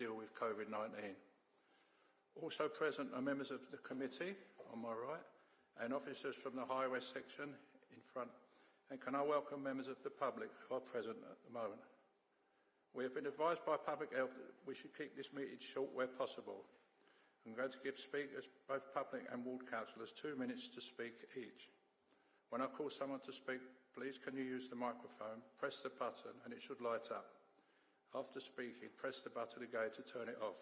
deal with COVID-19. Also present are members of the committee on my right and officers from the Highways section in front. And can I welcome members of the public who are present at the moment. We have been advised by Public Health that we should keep this meeting short where possible. I'm going to give speakers, both public and ward councillors, two minutes to speak each. When I call someone to speak, please can you use the microphone, press the button and it should light up. After speaking, press the button again to turn it off.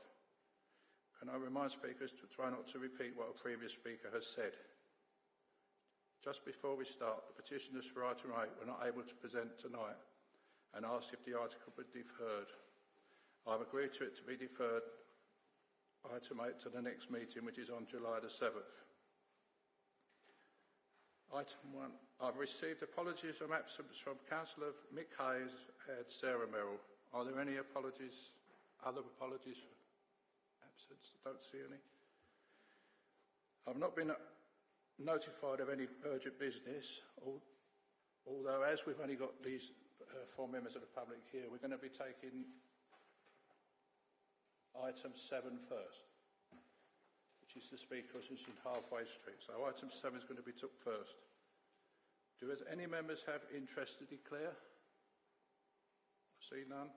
Can I remind speakers to try not to repeat what a previous speaker has said? Just before we start, the petitioners for item 8 were not able to present tonight and asked if the article be deferred. I've agreed to it to be deferred item 8 to the next meeting, which is on July the 7th. Item 1. I've received apologies of absence from Councillor Mick Hayes and Sarah Merrill. Are there any apologies, other apologies for absence? I don't see any. I've not been notified of any urgent business, although as we've only got these uh, four members of the public here, we're going to be taking item seven first, which is the speakers in Halfway Street. So item seven is going to be took first. Do any members have interest to declare? See none.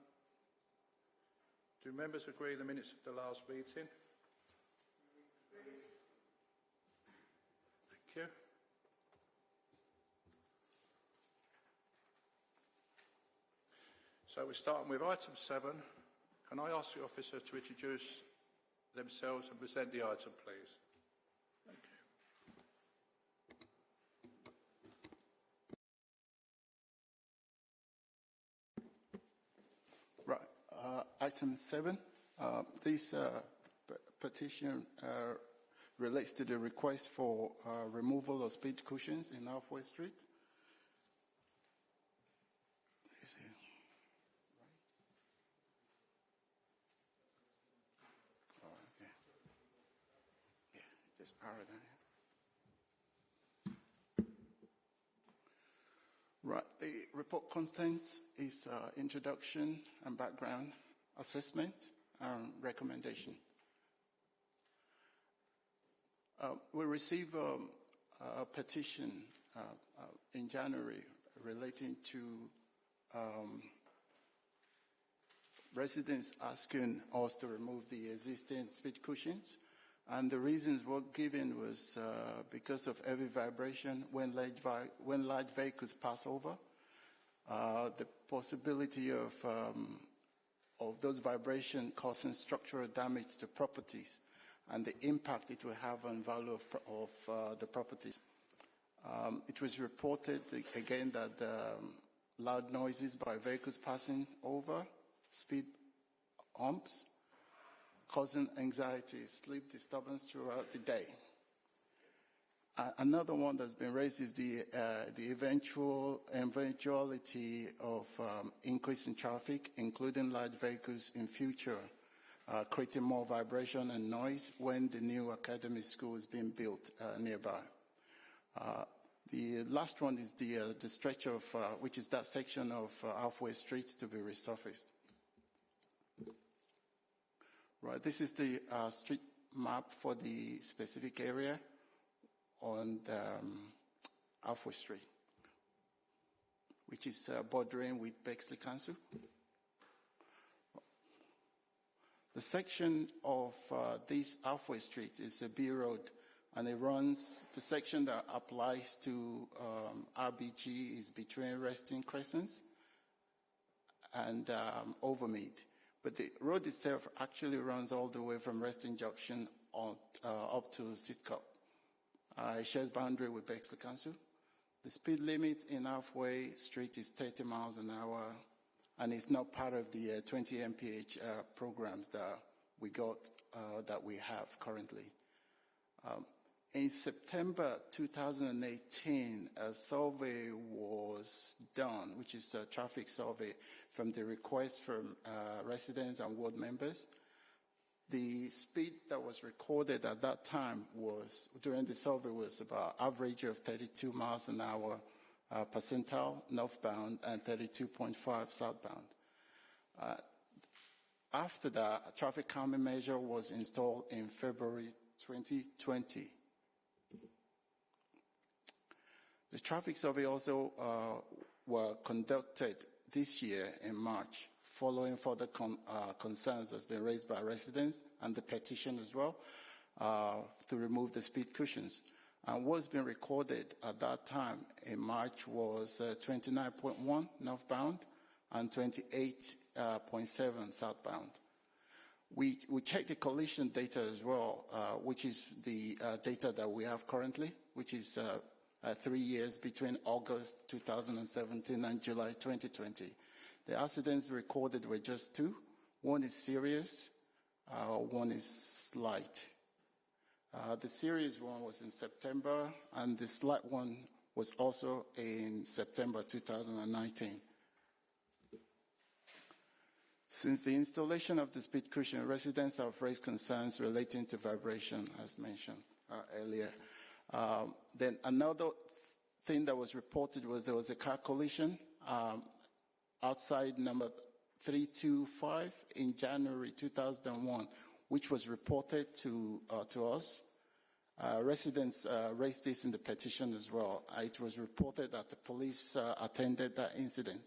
Do members agree the minutes of the last meeting? Thank you. So we're starting with item seven. Can I ask the officer to introduce themselves and present the item, please? Thank you. Right. Uh, item seven. Uh, this uh, petition uh, relates to the request for uh, removal of speed cushions in Halfway Street. Oh. Right, the report contains is uh, introduction and background assessment and recommendation. Uh, we received um, a petition uh, uh, in January relating to um, residents asking us to remove the existing speed cushions. And the reasons were given was uh, because of heavy vibration when large, when large vehicles pass over, uh, the possibility of, um, of those vibrations causing structural damage to properties and the impact it will have on value of, of uh, the properties. Um, it was reported again that um, loud noises by vehicles passing over, speed humps, causing anxiety, sleep disturbance throughout the day. Another one that's been raised is the, uh, the eventual eventuality of um, increase in traffic, including large vehicles in future uh, creating more vibration and noise when the new academy school is being built uh, nearby. Uh, the last one is the, uh, the stretch of, which is that section of Halfway Street to be resurfaced. Right, this is the street map for the specific area on the, um, Halfway Street, which is bordering with Bexley Council. The section of uh, this halfway street is a B road and it runs, the section that applies to um, RBG is between Restons Crescents and um, Overmead. But the road itself actually runs all the way from Resting Junction on, uh, up to Sidcup. Uh, it shares boundary with Bexley Council. The speed limit in Halfway Street is 30 miles an hour and it's not part of the uh, 20 MPH uh, programs that we got, uh, that we have currently. Um, in September 2018, a survey was done, which is a traffic survey from the request from uh, residents and ward members. The speed that was recorded at that time was, during the survey, was about average of 32 miles an hour uh, percentile northbound and 32.5 southbound. Uh, After that, a traffic calming measure was installed in February 2020. The traffic survey also uh, were conducted this year in March, following further con uh, concerns that's been raised by residents and the petition as well uh, to remove the speed cushions. And what's been recorded at that time in March was uh, 29.1 northbound and 28.7 uh, southbound. We, we checked the collision data as well, uh, which is the data that we have currently, which is uh, three years between August 2017 and July 2020. The accidents recorded were just two. One is serious, uh, one is slight. Uh, the serious one was in September, and the slight one was also in September 2019. Since the installation of the speed cushion, residents have raised concerns relating to vibration, as mentioned uh, earlier. Um, then another thing that was reported was there was a car collision um, outside number 325 in January 2001, which was reported to, uh, to us. Uh, residents uh, raised this in the petition as well. Uh, it was reported that the police uh, attended that incident.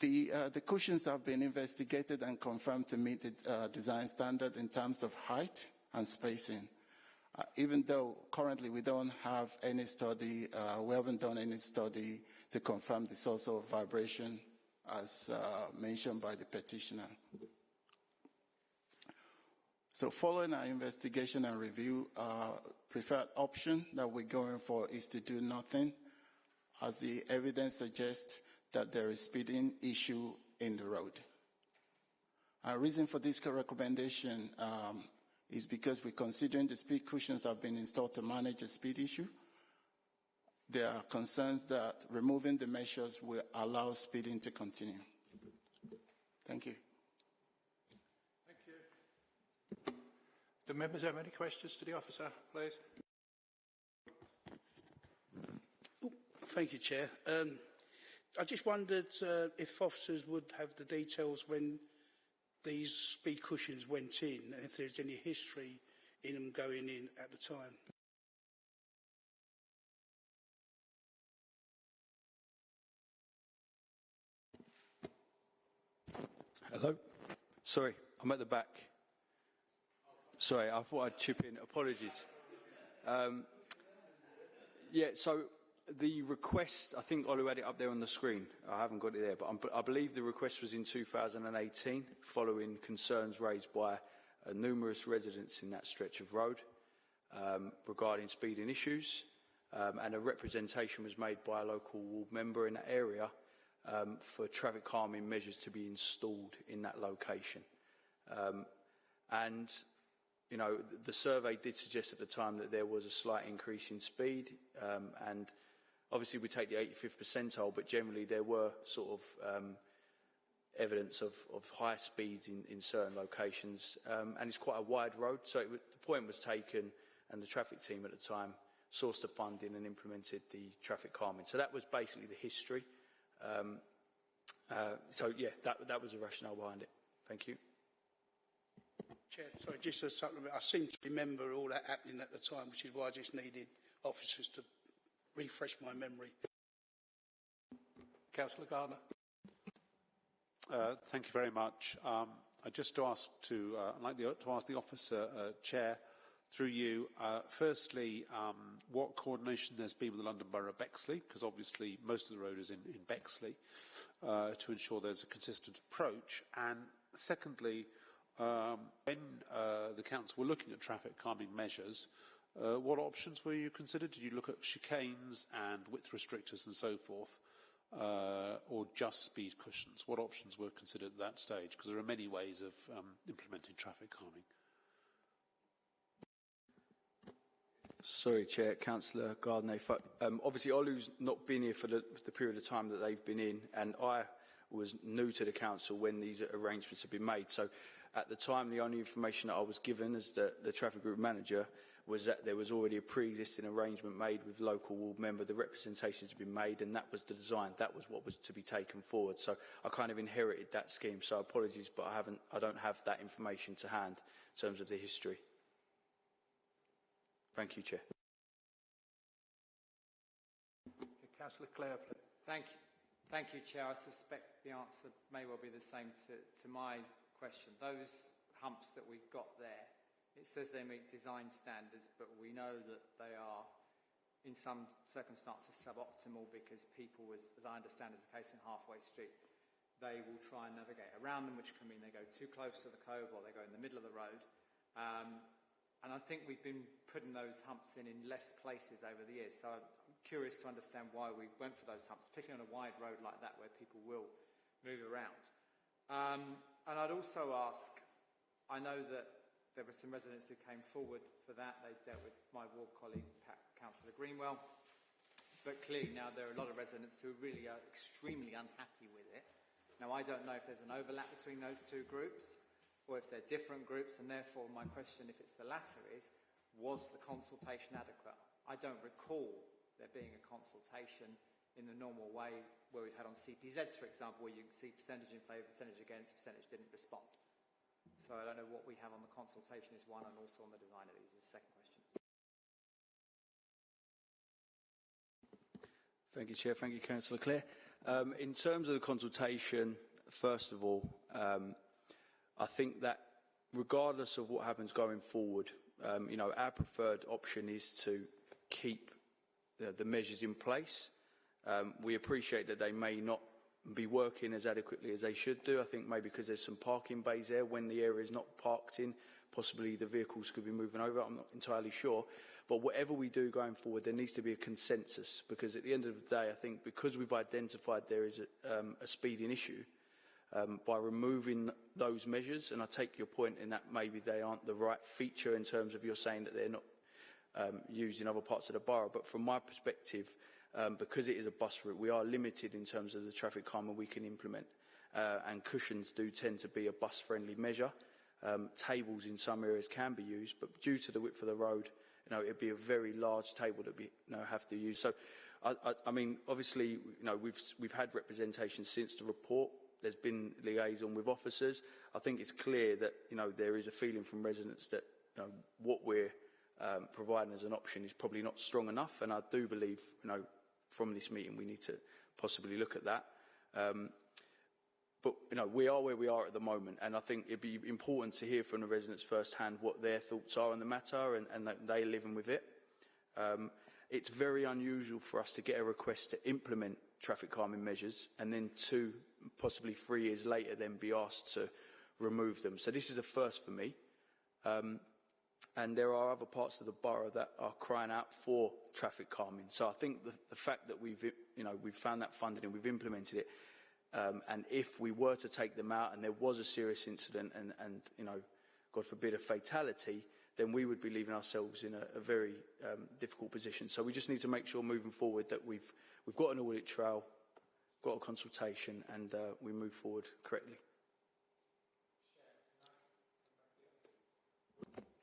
The, uh, the cushions have been investigated and confirmed to meet the design standard in terms of height and spacing. Uh, even though currently we don't have any study, uh, we haven't done any study to confirm the source of vibration as uh, mentioned by the petitioner. So following our investigation and review, our preferred option that we're going for is to do nothing as the evidence suggests that there is speeding issue in the road. Our reason for this recommendation um, is because we're considering the speed cushions have been installed to manage a speed issue. There are concerns that removing the measures will allow speeding to continue. Thank you. Thank you. Do members have any questions to the officer, please? Thank you, Chair. Um, I just wondered uh, if officers would have the details when these speed cushions went in and if there's any history in them going in at the time. Hello? Sorry, I'm at the back. Sorry, I thought I'd chip in. Apologies. Um, yeah, so the request, I think Olu had it up there on the screen. I haven't got it there, but I'm, i believe the request was in 2018, following concerns raised by uh, numerous residents in that stretch of road um, regarding speeding issues. Um, and a representation was made by a local ward member in that area um, for traffic calming measures to be installed in that location. Um, and, you know, the, the survey did suggest at the time that there was a slight increase in speed um, and Obviously, we take the 85th percentile, but generally there were sort of um, evidence of, of high speeds in, in certain locations. Um, and it's quite a wide road, so it, the point was taken, and the traffic team at the time sourced the funding and implemented the traffic calming. So that was basically the history. Um, uh, so, yeah, that, that was the rationale behind it. Thank you. Chair, sorry, just a supplement. I seem to remember all that happening at the time, which is why I just needed officers to refresh my memory. Councillor Gardner. Uh, thank you very much. Um, I just to ask to, uh, I'd like the, to ask the officer uh, chair through you. Uh, firstly, um, what coordination there's been with the London Borough of Bexley, because obviously most of the road is in, in Bexley, uh, to ensure there's a consistent approach. And secondly, um, when uh, the council were looking at traffic calming measures, uh, what options were you considered? Did you look at chicanes and width restrictors and so forth, uh, or just speed cushions? What options were considered at that stage? Because there are many ways of um, implementing traffic calming. Sorry, Chair, Councillor Gardner. Um, obviously, Olu's not been here for the, the period of time that they've been in, and I was new to the council when these arrangements have been made. So, at the time, the only information that I was given as the, the traffic group manager was that there was already a pre-existing arrangement made with local ward member, the representations had been made and that was the design, that was what was to be taken forward. So I kind of inherited that scheme, so apologies, but I, haven't, I don't have that information to hand in terms of the history. Thank you, Chair. Councillor Clare, please. Thank you. Thank you, Chair. I suspect the answer may well be the same to, to my question. Those humps that we've got there, it says they meet design standards, but we know that they are, in some circumstances, suboptimal because people, as, as I understand is the case in Halfway Street, they will try and navigate around them, which can mean they go too close to the cove or they go in the middle of the road. Um, and I think we've been putting those humps in in less places over the years. So I'm curious to understand why we went for those humps, particularly on a wide road like that where people will move around. Um, and I'd also ask, I know that there were some residents who came forward for that. They dealt with my ward colleague, Pat, Councillor Greenwell. But clearly now there are a lot of residents who really are extremely unhappy with it. Now I don't know if there's an overlap between those two groups or if they're different groups, and therefore my question, if it's the latter, is was the consultation adequate? I don't recall there being a consultation in the normal way where we've had on CPZs, for example, where you can see percentage in favour, percentage against, percentage didn't respond. So I don't know what we have on the consultation is one, and also on the design of these is the second question. Thank you, Chair. Thank you, Councillor Clare. Um, in terms of the consultation, first of all, um, I think that regardless of what happens going forward, um, you know, our preferred option is to keep the, the measures in place. Um, we appreciate that they may not be working as adequately as they should do. I think maybe because there's some parking bays there when the area is not parked in, possibly the vehicles could be moving over. I'm not entirely sure. But whatever we do going forward, there needs to be a consensus because at the end of the day, I think because we've identified there is a, um, a speeding issue, um, by removing those measures, and I take your point in that maybe they aren't the right feature in terms of you're saying that they're not um, used in other parts of the borough, but from my perspective, um, because it is a bus route, we are limited in terms of the traffic calmer we can implement, uh, and cushions do tend to be a bus-friendly measure. Um, tables in some areas can be used, but due to the width of the road, you know, it'd be a very large table that we you know, have to use. So, I, I, I mean, obviously, you know, we've, we've had representation since the report. There's been liaison with officers. I think it's clear that, you know, there is a feeling from residents that, you know, what we're um, providing as an option is probably not strong enough. And I do believe, you know, from this meeting, we need to possibly look at that. Um, but, you know, we are where we are at the moment. And I think it'd be important to hear from the residents firsthand what their thoughts are on the matter and, and that they're living with it. Um, it's very unusual for us to get a request to implement traffic calming measures and then two, possibly three years later, then be asked to remove them. So this is a first for me. Um, and there are other parts of the borough that are crying out for traffic calming. So I think the, the fact that we've, you know, we've found that funding and we've implemented it, um, and if we were to take them out and there was a serious incident and, and you know, God forbid, a fatality, then we would be leaving ourselves in a, a very um, difficult position. So we just need to make sure moving forward that we've, we've got an audit trail, got a consultation, and uh, we move forward correctly.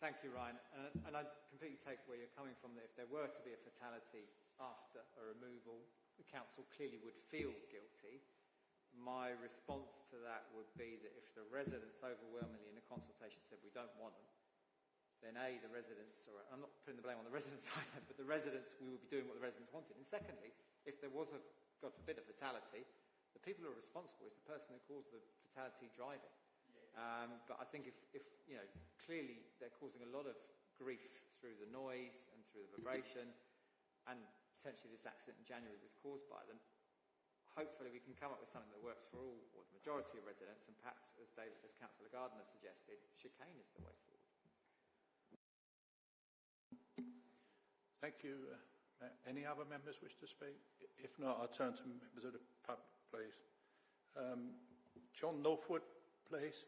Thank you, Ryan. Uh, and I completely take where you're coming from. That if there were to be a fatality after a removal, the council clearly would feel guilty. My response to that would be that if the residents overwhelmingly in the consultation said we don't want them, then A, the residents, or I'm not putting the blame on the residents either, but the residents, we would be doing what the residents wanted. And secondly, if there was a, God forbid, a fatality, the people who are responsible is the person who caused the fatality driving. Um, but I think if, if, you know, clearly they're causing a lot of grief through the noise and through the vibration, and potentially this accident in January was caused by them, hopefully we can come up with something that works for all, or the majority of residents, and perhaps, as, David, as Councillor Gardner suggested, chicane is the way forward. Thank you. Uh, any other members wish to speak? If not, I'll turn to members of the public, please. Um, John Northwood, please.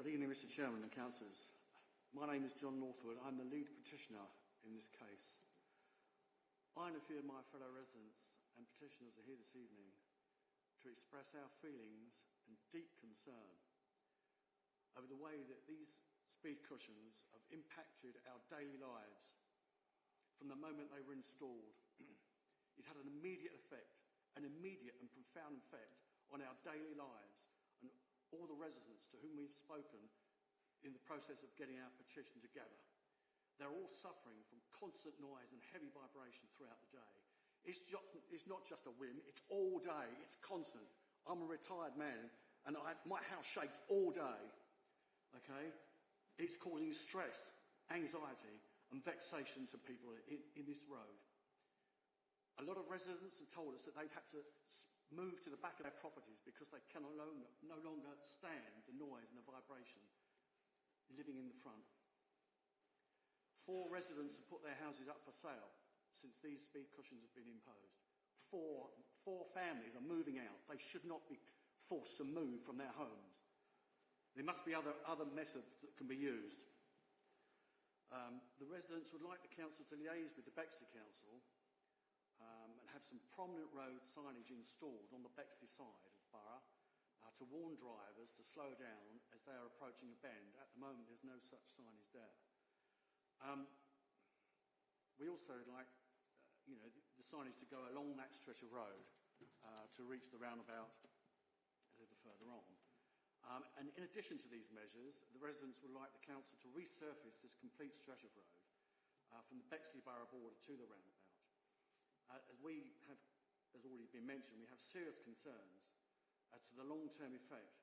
Good evening, Mr Chairman and Councillors. My name is John Northwood. I'm the lead petitioner in this case. I and a few of my fellow residents and petitioners are here this evening to express our feelings and deep concern over the way that these speed cushions have impacted our daily lives from the moment they were installed. it had an immediate effect, an immediate and profound effect on our daily lives all the residents to whom we've spoken in the process of getting our petition together. They're all suffering from constant noise and heavy vibration throughout the day. It's, just, it's not just a whim, it's all day, it's constant. I'm a retired man and I, my house shakes all day. Okay? It's causing stress, anxiety, and vexation to people in, in this road. A lot of residents have told us that they've had to move to the back of their properties because they can no longer, stand the noise and the vibration living in the front. Four residents have put their houses up for sale since these speed cushions have been imposed. Four, four families are moving out. They should not be forced to move from their homes. There must be other, other methods that can be used. Um, the residents would like the council to liaise with the Bexley Council have some prominent road signage installed on the Bexley side of the borough uh, to warn drivers to slow down as they are approaching a bend. At the moment, there's no such signage there. Um, we also like, uh, you know, the, the, signage to go along that stretch of road uh, to reach the roundabout a little further on. Um, and in addition to these measures, the residents would like the council to resurface this complete stretch of road uh, from the Bexley Borough border to the roundabout. Uh, as we have, as already been mentioned, we have serious concerns as to the long-term effect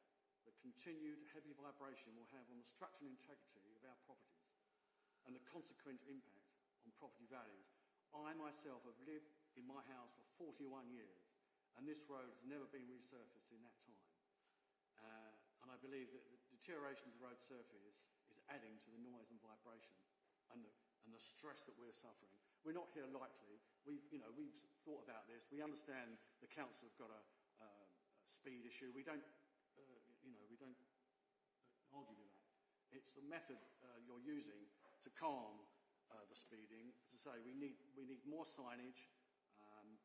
that continued heavy vibration will have on the structural integrity of our properties and the consequent impact on property values. I myself have lived in my house for 41 years and this road has never been resurfaced in that time. Uh, and I believe that the deterioration of the road surface is adding to the noise and vibration and the, and the stress that we're suffering. We're not here lightly. We've, you know, we've thought about this. We understand the council have got a, uh, a speed issue. We don't, uh, you know, we don't argue with that. It's the method uh, you're using to calm uh, the speeding. As I say, we need, we need more signage um,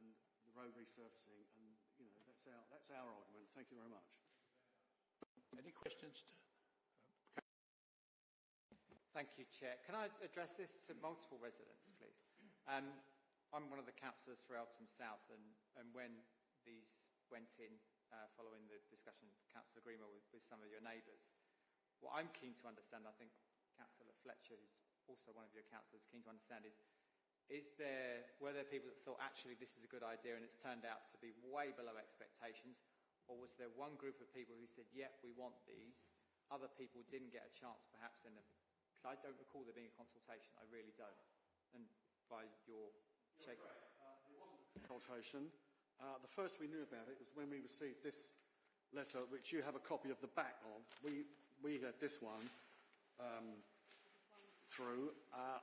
and the road resurfacing, and you know, that's our, that's our argument. Thank you very much. Any questions? Thank you, Chair. Can I address this to multiple residents, please? Um, I'm one of the councillors for Eltham South, and, and when these went in uh, following the discussion, Councillor Greenwell, with, with some of your neighbours, what I'm keen to understand, I think Councillor Fletcher, who's also one of your councillors, keen to understand is, is there, were there people that thought actually this is a good idea and it's turned out to be way below expectations, or was there one group of people who said, yeah, we want these, other people didn't get a chance perhaps in them? Because I don't recall there being a consultation, I really don't. And by your shaking... Uh, there wasn't a consultation. Uh, the first we knew about it was when we received this letter, which you have a copy of the back of. We, we had this one um, through. Uh,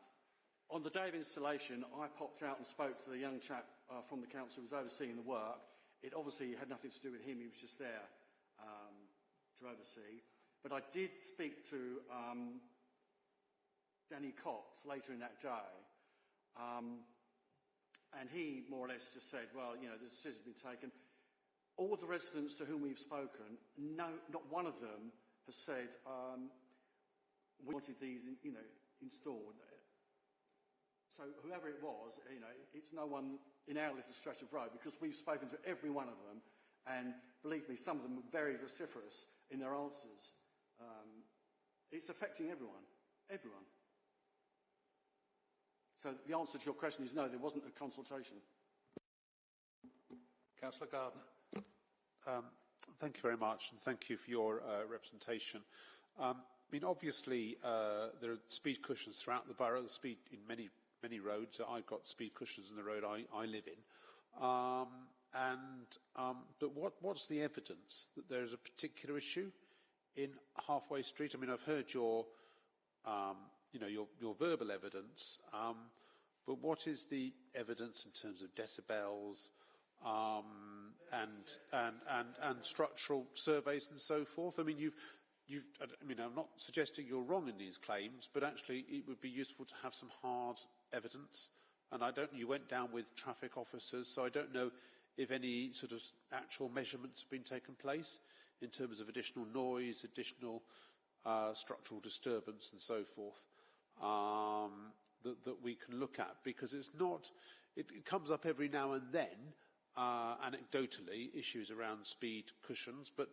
on the day of installation, I popped out and spoke to the young chap uh, from the council who was overseeing the work, it obviously had nothing to do with him, he was just there um, to oversee. But I did speak to um, Danny Cox later in that day, um, and he more or less just said, well, you know, the decision's been taken. All the residents to whom we've spoken, no, not one of them has said, um, we wanted these, you know, installed. So whoever it was, you know, it's no one in our little stretch of road because we've spoken to every one of them and believe me, some of them were very vociferous in their answers. Um, it's affecting everyone, everyone. So the answer to your question is no, there wasn't a consultation. Councillor Gardner. Um, thank you very much, and thank you for your uh, representation. Um, I mean, obviously, uh, there are speed cushions throughout the borough, the speed in many many roads. I've got speed cushions in the road I, I live in. Um, and, um, but what, what's the evidence that there's a particular issue in Halfway Street? I mean, I've heard your, um, you know, your, your verbal evidence, um, but what is the evidence in terms of decibels um, and, and, and, and structural surveys and so forth? I mean, you've, you, I mean, I'm not suggesting you're wrong in these claims, but actually it would be useful to have some hard evidence. And I don't, you went down with traffic officers, so I don't know if any sort of actual measurements have been taken place in terms of additional noise, additional uh, structural disturbance and so forth um, that, that we can look at because it's not, it, it comes up every now and then, uh, anecdotally, issues around speed cushions, but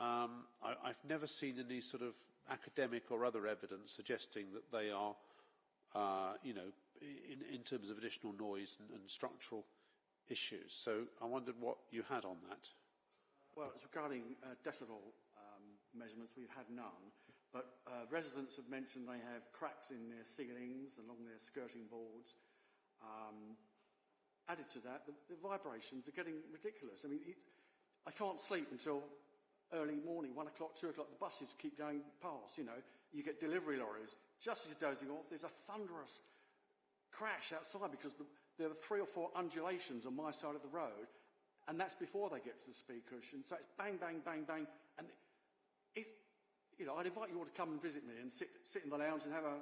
um, I, I've never seen any sort of academic or other evidence suggesting that they are, uh, you know, in, in terms of additional noise and, and structural issues. So I wondered what you had on that. Well, it's regarding uh, decibel um, measurements, we've had none, but uh, residents have mentioned they have cracks in their ceilings, along their skirting boards. Um, added to that, the, the vibrations are getting ridiculous. I mean, I can't sleep until early morning, one o'clock, two o'clock. The buses keep going past, you know. You get delivery lorries. Just as you're dozing off, there's a thunderous crash outside because the, there are three or four undulations on my side of the road, and that's before they get to the speed cushion. So it's bang, bang, bang, bang, and it, you know, I'd invite you all to come and visit me and sit, sit in the lounge and have a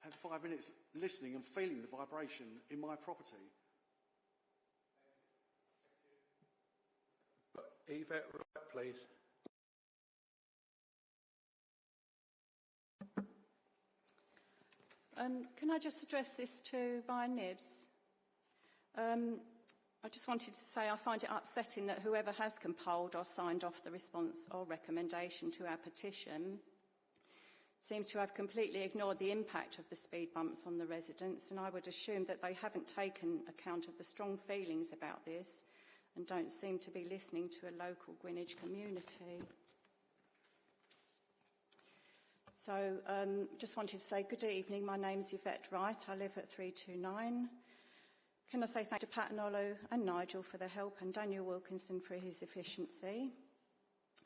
have five minutes listening and feeling the vibration in my property. Yvette Wright, please. Um, can I just address this to Ryan Nibbs? Um, I just wanted to say I find it upsetting that whoever has compiled or signed off the response or recommendation to our petition seems to have completely ignored the impact of the speed bumps on the residents and I would assume that they haven't taken account of the strong feelings about this and don't seem to be listening to a local Greenwich community. So um, just wanted to say good evening. My name is Yvette Wright. I live at 329. Can I say thank you to Pat Nolo and Nigel for their help and Daniel Wilkinson for his efficiency.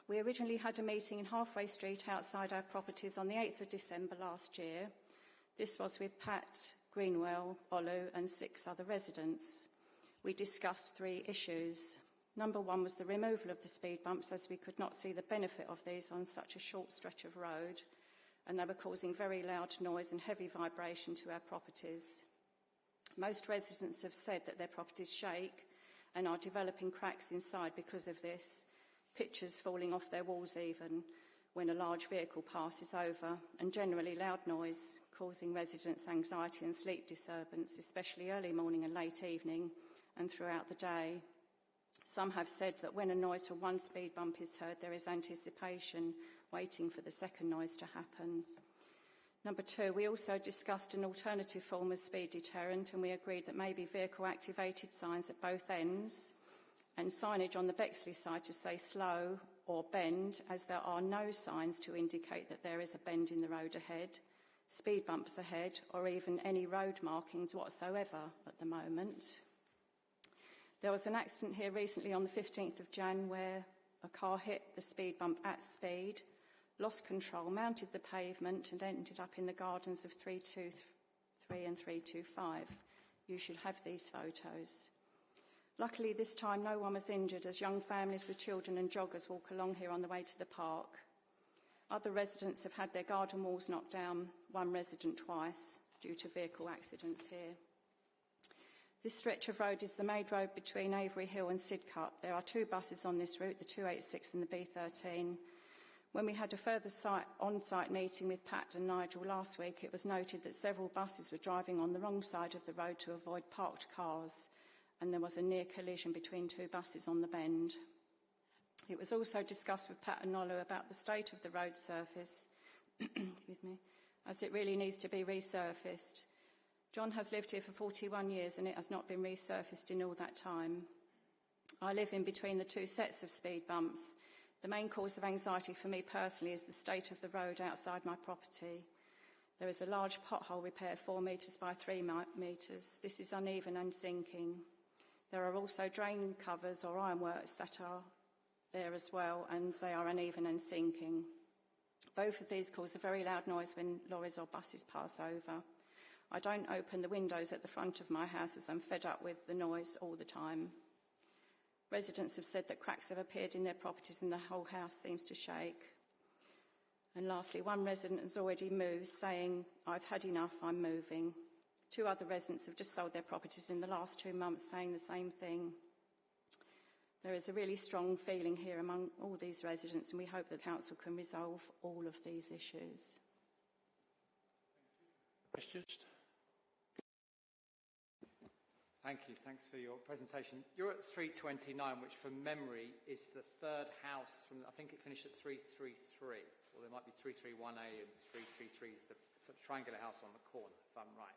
We originally had a meeting in Halfway Street outside our properties on the 8th of December last year. This was with Pat, Greenwell, Olu and six other residents. We discussed three issues. Number one was the removal of the speed bumps as we could not see the benefit of these on such a short stretch of road and they were causing very loud noise and heavy vibration to our properties. Most residents have said that their properties shake and are developing cracks inside because of this, pictures falling off their walls even when a large vehicle passes over, and generally loud noise causing residents anxiety and sleep disturbance, especially early morning and late evening and throughout the day. Some have said that when a noise from one speed bump is heard, there is anticipation waiting for the second noise to happen. Number two, we also discussed an alternative form of speed deterrent and we agreed that maybe vehicle activated signs at both ends and signage on the Bexley side to say slow or bend as there are no signs to indicate that there is a bend in the road ahead, speed bumps ahead or even any road markings whatsoever at the moment. There was an accident here recently on the 15th of Jan where a car hit the speed bump at speed lost control, mounted the pavement and ended up in the gardens of 323 and 325. You should have these photos. Luckily, this time no one was injured as young families with children and joggers walk along here on the way to the park. Other residents have had their garden walls knocked down, one resident twice, due to vehicle accidents here. This stretch of road is the main road between Avery Hill and Sidcup. There are two buses on this route, the 286 and the B13, when we had a further on-site meeting with Pat and Nigel last week, it was noted that several buses were driving on the wrong side of the road to avoid parked cars, and there was a near collision between two buses on the bend. It was also discussed with Pat and Nolo about the state of the road surface, excuse me, as it really needs to be resurfaced. John has lived here for 41 years and it has not been resurfaced in all that time. I live in between the two sets of speed bumps the main cause of anxiety for me personally is the state of the road outside my property. There is a large pothole repair, four metres by three metres. This is uneven and sinking. There are also drain covers or ironworks that are there as well, and they are uneven and sinking. Both of these cause a very loud noise when lorries or buses pass over. I don't open the windows at the front of my house as I'm fed up with the noise all the time. Residents have said that cracks have appeared in their properties and the whole house seems to shake. And lastly, one resident has already moved, saying, I've had enough, I'm moving. Two other residents have just sold their properties in the last two months, saying the same thing. There is a really strong feeling here among all these residents and we hope the council can resolve all of these issues. Questions? Thank you. Thanks for your presentation. You're at 329, which from memory is the third house from, I think it finished at 333, or there might be 331A and 333 is the sort of triangular house on the corner, if I'm right.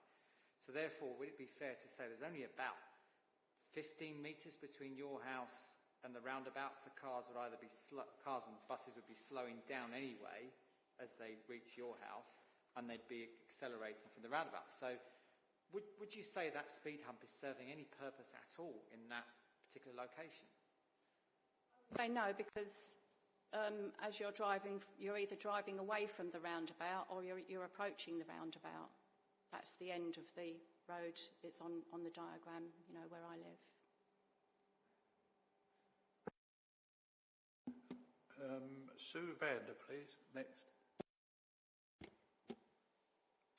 So therefore, would it be fair to say there's only about 15 metres between your house and the roundabouts? So cars would either be, cars and buses would be slowing down anyway as they reach your house, and they'd be accelerating from the roundabout. So would, would you say that speed hump is serving any purpose at all in that particular location? Say no, because um, as you're driving, you're either driving away from the roundabout or you're, you're approaching the roundabout. That's the end of the road. It's on, on the diagram, you know, where I live. Um, Sue Vander, please. Next.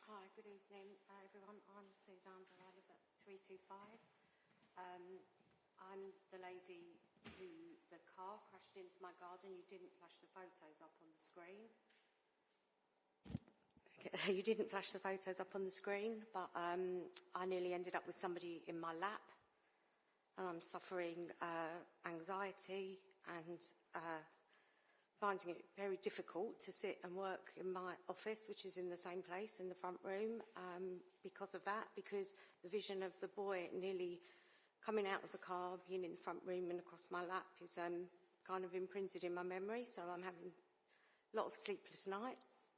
Hi, good evening, uh, everyone. I'm Sue Vander. I live at 325. Um, I'm the lady who the car crashed into my garden. You didn't flash the photos up on the screen. You didn't flash the photos up on the screen, but um, I nearly ended up with somebody in my lap. And I'm suffering uh, anxiety and uh, finding it very difficult to sit and work in my office, which is in the same place in the front room, um, because of that, because the vision of the boy nearly coming out of the car, being in the front room and across my lap is um, kind of imprinted in my memory, so I'm having a lot of sleepless nights.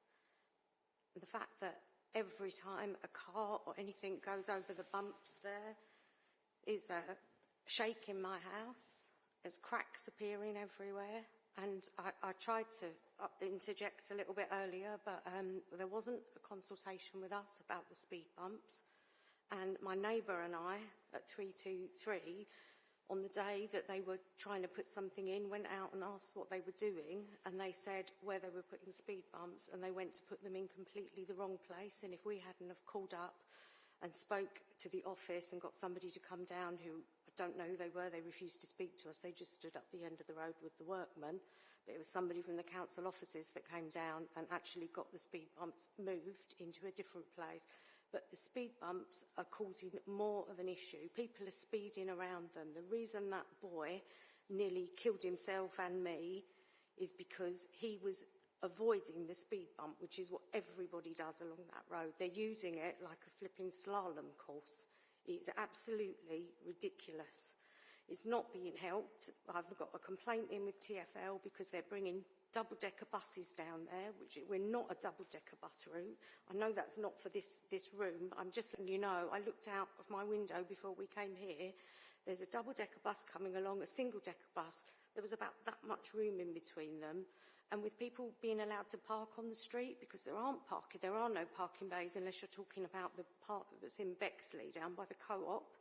And the fact that every time a car or anything goes over the bumps there is a shake in my house. There's cracks appearing everywhere. And I, I tried to uh, interject a little bit earlier, but um, there wasn't a consultation with us about the speed bumps. And my neighbour and I at 323, on the day that they were trying to put something in, went out and asked what they were doing, and they said where they were putting speed bumps, and they went to put them in completely the wrong place. And if we hadn't have called up and spoke to the office and got somebody to come down who don't know who they were. They refused to speak to us. They just stood up the end of the road with the workmen. But it was somebody from the council offices that came down and actually got the speed bumps moved into a different place. But the speed bumps are causing more of an issue. People are speeding around them. The reason that boy nearly killed himself and me is because he was avoiding the speed bump, which is what everybody does along that road. They're using it like a flipping slalom course. It's absolutely ridiculous. It's not being helped. I've got a complaint in with TfL because they're bringing double-decker buses down there, which we're not a double-decker bus route. I know that's not for this, this room. I'm just letting you know, I looked out of my window before we came here. There's a double-decker bus coming along, a single-decker bus. There was about that much room in between them. And with people being allowed to park on the street because there aren't parking, there are no parking bays unless you're talking about the park that's in Bexley down by the co-op.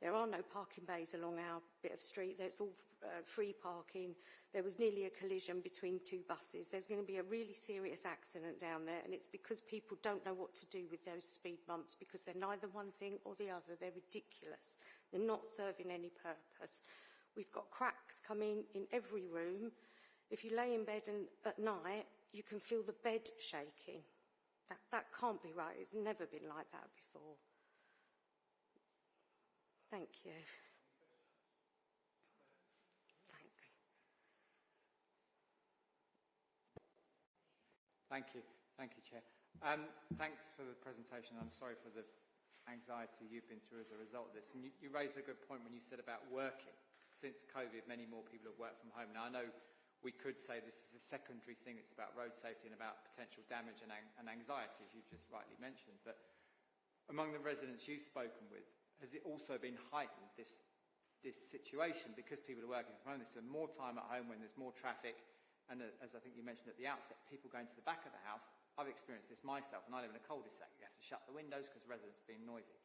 There are no parking bays along our bit of street. There's all uh, free parking. There was nearly a collision between two buses. There's going to be a really serious accident down there, and it's because people don't know what to do with those speed bumps because they're neither one thing or the other. They're ridiculous. They're not serving any purpose. We've got cracks coming in every room. If you lay in bed and at night, you can feel the bed shaking. That, that can't be right. It's never been like that before. Thank you. Thanks. Thank you. Thank you, Chair. Um, thanks for the presentation. I'm sorry for the anxiety you've been through as a result of this. And you, you raised a good point when you said about working. Since COVID, many more people have worked from home. Now, I know we could say this is a secondary thing. It's about road safety and about potential damage and, and anxiety, as you've just rightly mentioned. But among the residents you've spoken with, has it also been heightened, this, this situation, because people are working from home? There's more time at home when there's more traffic. And uh, as I think you mentioned at the outset, people going to the back of the house. I've experienced this myself, and I live in a cul-de-sac. You have to shut the windows because residents are being noisy.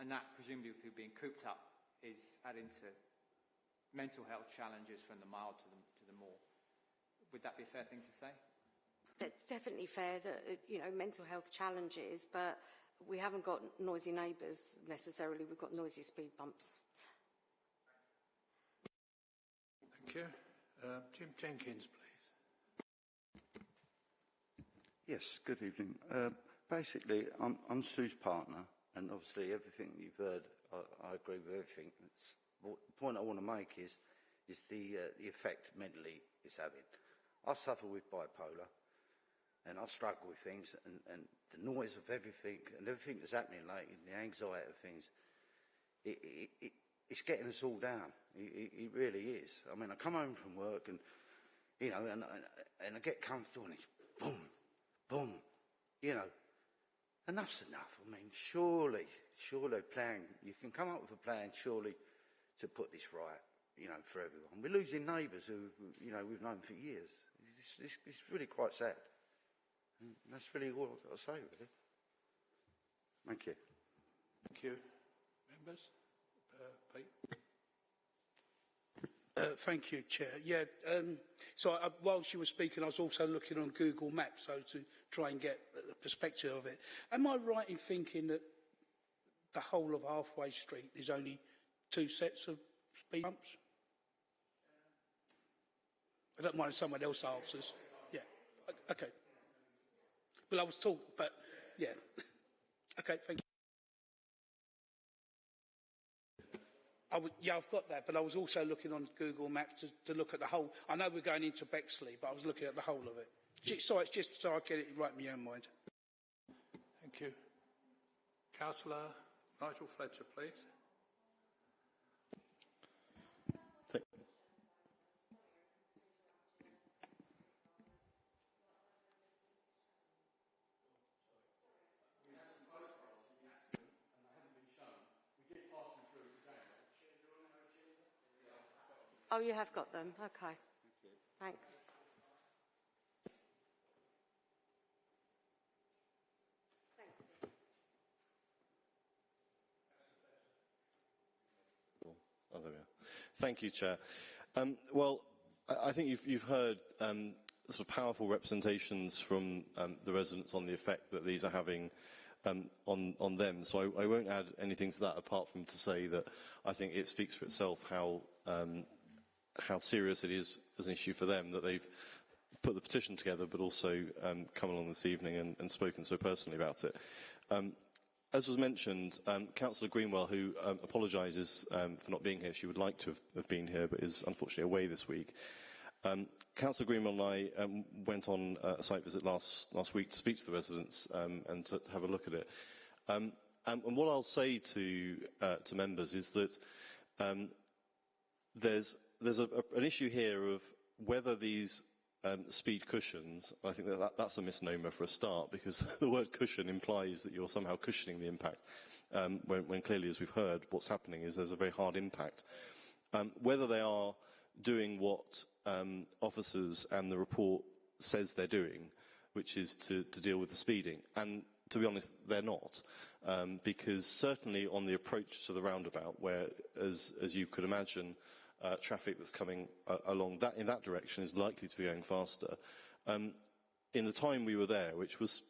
And that, presumably, people being cooped up, is adding to mental health challenges from the mild to the. Would that be a fair thing to say? It's definitely fair that, uh, you know, mental health challenges, but we haven't got noisy neighbours necessarily, we've got noisy speed bumps. Thank you. Uh, Jim Jenkins, please. Yes, good evening. Uh, basically, I'm, I'm Sue's partner, and obviously everything you've heard, I, I agree with everything. That's, what, the point I want to make is, is the, uh, the effect mentally it's having. I suffer with bipolar, and I struggle with things, and, and the noise of everything, and everything that's happening lately, the anxiety of things, it, it, it, it's getting us all down. It, really is. I mean, I come home from work, and, you know, and, and, and I get comfortable, and it's boom, boom, you know. Enough's enough. I mean, surely, surely plan, you can come up with a plan, surely, to put this right, you know, for everyone. We're losing neighbours who, you know, we've known for years. It's, it's, it's really quite sad. And that's really all I've got to say, really. Thank you. Thank you. Members? Uh, Pete? Uh, thank you, Chair. Yeah, um, so I, whilst you were speaking, I was also looking on Google Maps, so to try and get the perspective of it. Am I right in thinking that the whole of Halfway Street is only two sets of speed bumps? I don't mind if someone else answers. Yeah, okay. Well, I was talking, but yeah. okay, thank you. I was, yeah, I've got that, but I was also looking on Google Maps to, to look at the whole. I know we're going into Bexley, but I was looking at the whole of it. Sorry, it's just so I get it right in my own mind. Thank you. Councillor Nigel Fletcher, please. Oh, you have got them. Okay. Thanks. Oh, there we are. Thank you, Chair. Um, well, I, think you've, you've heard um, sort of powerful representations from um, the residents on the effect that these are having um, on, on them. So I, I won't add anything to that apart from to say that I think it speaks for itself how um, how serious it is as an issue for them that they've put the petition together, but also um, come along this evening and, and spoken so personally about it. Um, as was mentioned, um, Councillor Greenwell, who um, apologises um, for not being here, she would like to have, have been here, but is unfortunately away this week. Um, Councillor Greenwell and I went on a site visit last, last week to speak to the residents and to, to have a look at it. And, what I'll say to, uh, to members is that there's there's a, a, an issue here of whether these um, speed cushions, I think that, that that's a misnomer for a start because the word cushion implies that you're somehow cushioning the impact um, when, when clearly, as we've heard, what's happening is there's a very hard impact. Um, whether they are doing what um, officers and the report says they're doing, which is to, to deal with the speeding, and to be honest, they're not. Um, because certainly on the approach to the roundabout, where, as, as you could imagine, uh, traffic that's coming uh, along that in that direction is likely to be going faster. Um, in the time we were there, which was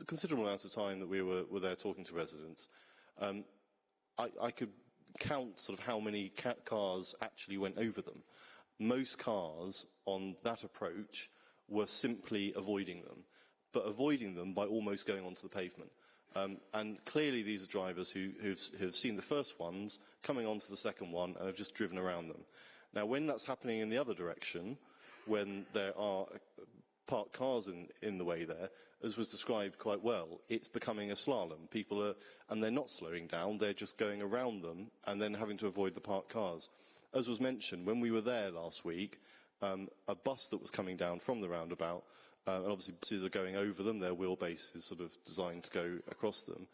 a considerable amount of time that we were, were there talking to residents, um, I, I could count sort of how many cars actually went over them. Most cars on that approach were simply avoiding them, but avoiding them by almost going onto the pavement. Um, and clearly these are drivers who have seen the first ones coming onto the second one and have just driven around them. Now, when that's happening in the other direction, when there are uh, parked cars in, in the way there, as was described quite well, it's becoming a slalom. People are, and they're not slowing down, they're just going around them and then having to avoid the parked cars. As was mentioned, when we were there last week, um, a bus that was coming down from the roundabout uh, and obviously buses are going over them, their wheelbase is sort of designed to go across them.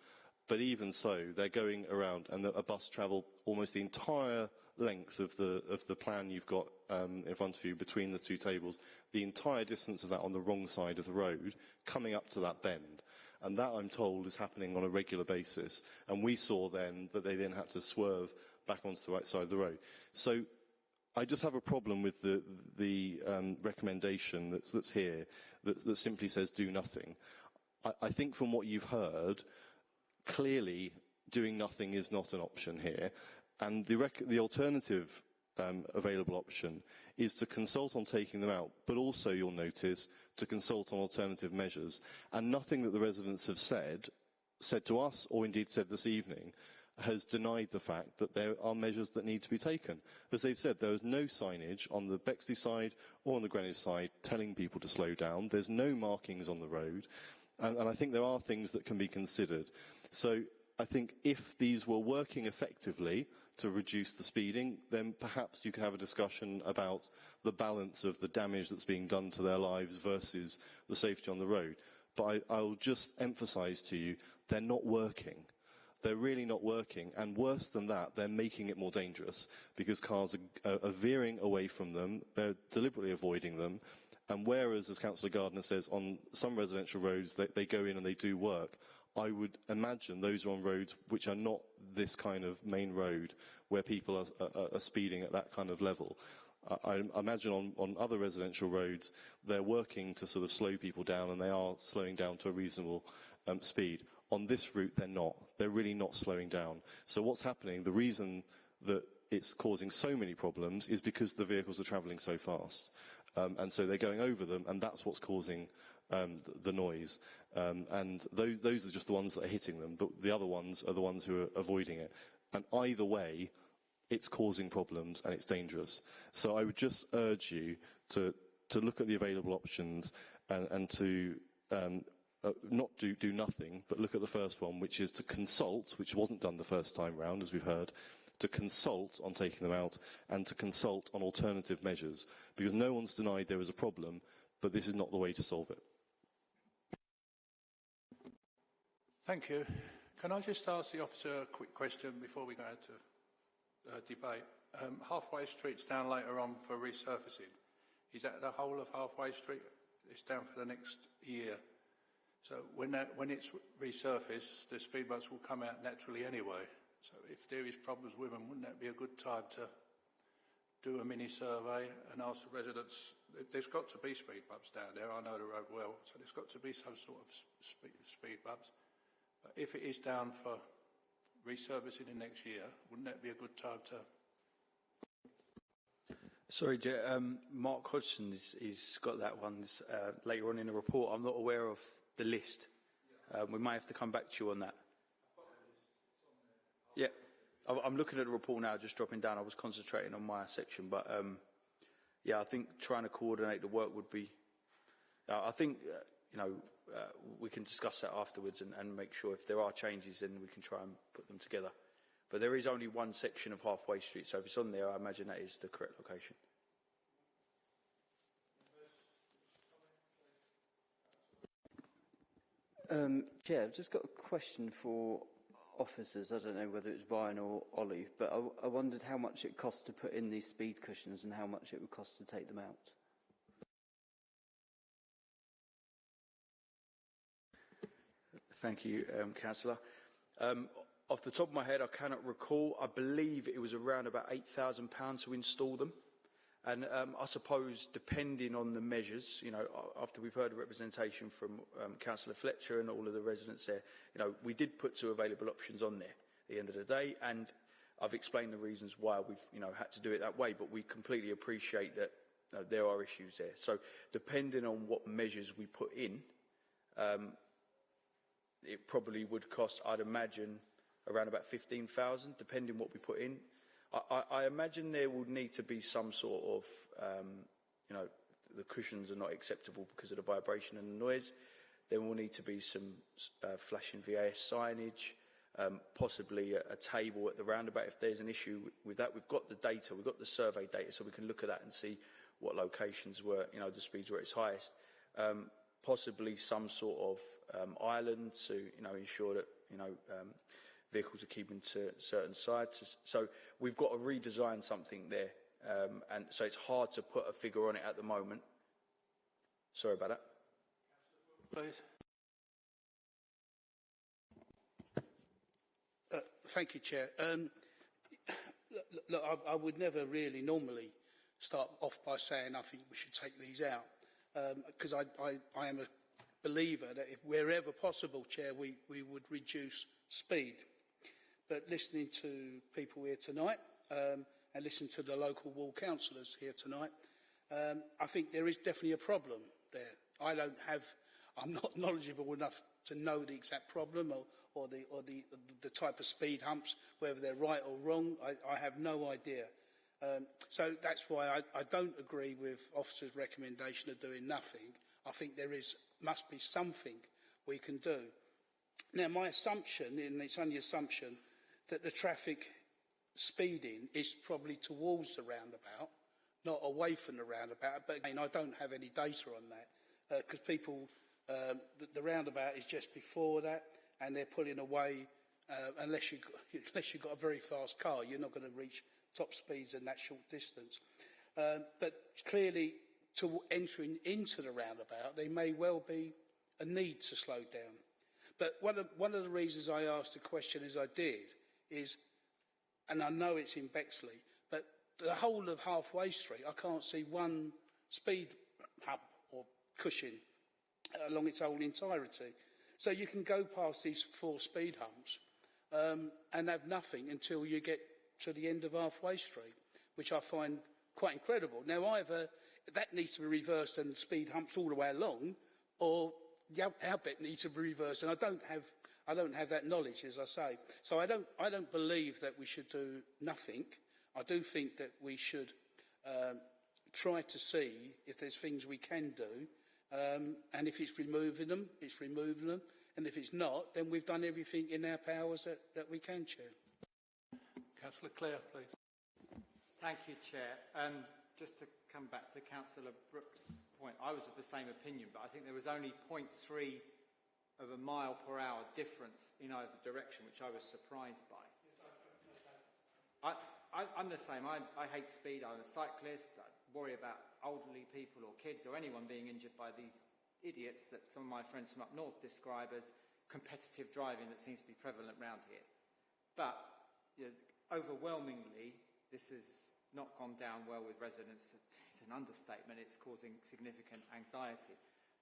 But even so, they're going around, and a bus travelled almost the entire length of the of the plan you've got um, in front of you between the two tables, the entire distance of that on the wrong side of the road, coming up to that bend. And that, I'm told, is happening on a regular basis. And we saw then that they then had to swerve back onto the right side of the road. So I just have a problem with the, the um, recommendation that's, that's here that, that, simply says do nothing. I, I think from what you've heard, clearly doing nothing is not an option here. And the, the alternative um, available option is to consult on taking them out, but also, you'll notice, to consult on alternative measures. And nothing that the residents have said, said to us, or indeed said this evening, has denied the fact that there are measures that need to be taken. As they've said, there is no signage on the Bexley side or on the Greenwich side telling people to slow down. There's no markings on the road. And, and I think there are things that can be considered. So I think if these were working effectively to reduce the speeding, then perhaps you could have a discussion about the balance of the damage that's being done to their lives versus the safety on the road. But I, I'll just emphasise to you, they're not working. They're really not working, and worse than that, they're making it more dangerous because cars are, are, veering away from them, they're deliberately avoiding them, and whereas, as Councillor Gardner says, on some residential roads they, they go in and they do work, I would imagine those are on roads which are not this kind of main road where people are, are, are speeding at that kind of level. I, I imagine on, on other residential roads, they're working to sort of slow people down and they are slowing down to a reasonable um, speed. On this route, they're not. They're really not slowing down. So what's happening, the reason that it's causing so many problems is because the vehicles are travelling so fast. Um, and so they're going over them, and that's what's causing um, the, the noise. Um, and those, those are just the ones that are hitting them. The, the other ones are the ones who are avoiding it. And either way, it's causing problems and it's dangerous. So I would just urge you to, to look at the available options and, and to um, uh, not do, do nothing, but look at the first one, which is to consult, which wasn't done the first time round, as we've heard, to consult on taking them out and to consult on alternative measures, because no one's denied there is a problem, but this is not the way to solve it. Thank you. Can I just ask the officer a quick question before we go into uh, debate? Um, halfway Street's down later on for resurfacing. Is that the whole of Halfway Street? It's down for the next year. So when, that, when it's resurfaced, the speed bumps will come out naturally anyway. So if there is problems with them, wouldn't that be a good time to do a mini survey and ask the residents? There's got to be speed bumps down there. I know the road well, so there's got to be some sort of speed, speed bumps. But if it is down for resurfacing in next year, wouldn't that be a good time to Sorry, um, Mark Hodgson has got that one uh, later on in the report. I'm not aware of the list. Um, we might have to come back to you on that. Yeah, I'm looking at the report now, just dropping down. I was concentrating on my section, but um, yeah, I think trying to coordinate the work would be. Uh, I think uh, you know uh, we can discuss that afterwards and, and make sure if there are changes, then we can try and put them together. But there is only one section of Halfway Street, so if it's on there, I imagine that is the correct location. Um, Chair, I've just got a question for officers. I don't know whether it's Ryan or Ollie, but I, I wondered how much it costs to put in these speed cushions and how much it would cost to take them out. Thank you, um, Councillor. Um, off the top of my head, I cannot recall. I believe it was around about £8,000 to install them. And um, I suppose, depending on the measures, you know, after we've heard a representation from um, Councillor Fletcher and all of the residents there, you know, we did put two available options on there at the end of the day, and I've explained the reasons why we've, you know, had to do it that way, but we completely appreciate that you know, there are issues there. So, depending on what measures we put in, um, it probably would cost, I'd imagine, around about 15,000, depending what we put in. I, I, imagine there will need to be some sort of, um, you know, the cushions are not acceptable because of the vibration and the noise. There will need to be some uh, flashing VAS signage, um, possibly a, a, table at the roundabout if there's an issue with that. We've got the data, we've got the survey data, so we can look at that and see what locations were, you know, the speeds were at its highest. Um, possibly some sort of um, island to, you know, ensure that, you know, um, vehicles are keeping to certain sides. So we've got to redesign something there. Um, and so it's hard to put a figure on it at the moment. Sorry about that. Please. Uh, thank you, Chair. Um, look, I, I would never really normally start off by saying I think we should take these out because um, I, I, I am a believer that if wherever possible, Chair, we, we would reduce speed but listening to people here tonight um, and listening to the local ward councillors here tonight, um, I think there is definitely a problem there. I don't have, I'm not knowledgeable enough to know the exact problem or, or, the, or the, the type of speed humps, whether they're right or wrong. I, I have no idea. Um, so that's why I, I don't agree with officers' recommendation of doing nothing. I think there is must be something we can do. Now, my assumption, and it's only assumption, that the traffic speeding is probably towards the roundabout, not away from the roundabout. But again, I don't have any data on that because uh, people, um, the, the roundabout is just before that, and they're pulling away. Uh, unless you unless you've got a very fast car, you're not going to reach top speeds in that short distance. Um, but clearly, to entering into the roundabout, there may well be a need to slow down. But one of, one of the reasons I asked the question as I did is, and I know it's in Bexley, but the whole of Halfway Street, I can't see one speed hump or cushion along its whole entirety. So you can go past these four speed humps um, and have nothing until you get to the end of Halfway Street, which I find quite incredible. Now, either that needs to be reversed and speed humps all the way along, or our bit needs to be reversed. And I don't have, I don't have that knowledge, as I say. So I don't, I don't believe that we should do nothing. I do think that we should um, try to see if there's things we can do. Um, and if it's removing them, it's removing them. And if it's not, then we've done everything in our powers that, that we can, Chair. Councillor Clare, please. Thank you, Chair. Um, just to come back to Councillor Brooks' point, I was of the same opinion, but I think there was only 0.3 of a mile per hour difference in either direction, which I was surprised by. I, I'm the same. I, I hate speed. I'm a cyclist. I worry about elderly people or kids or anyone being injured by these idiots that some of my friends from up north describe as competitive driving that seems to be prevalent around here. But you know, overwhelmingly, this has not gone down well with residents. It's an understatement. It's causing significant anxiety.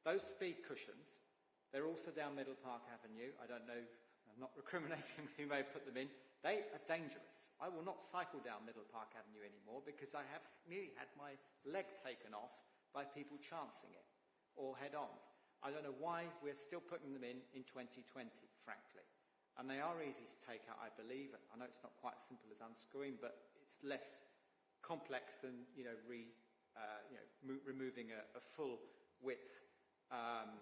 Those speed cushions, they're also down Middle Park Avenue. I don't know, I'm not recriminating who may have put them in. They are dangerous. I will not cycle down Middle Park Avenue anymore because I have nearly had my leg taken off by people chancing it or head-ons. I don't know why we're still putting them in in 2020, frankly. And they are easy to take out, I believe. I know it's not quite as simple as unscrewing, but it's less complex than you know, re, uh, you know removing a, a, full width, um,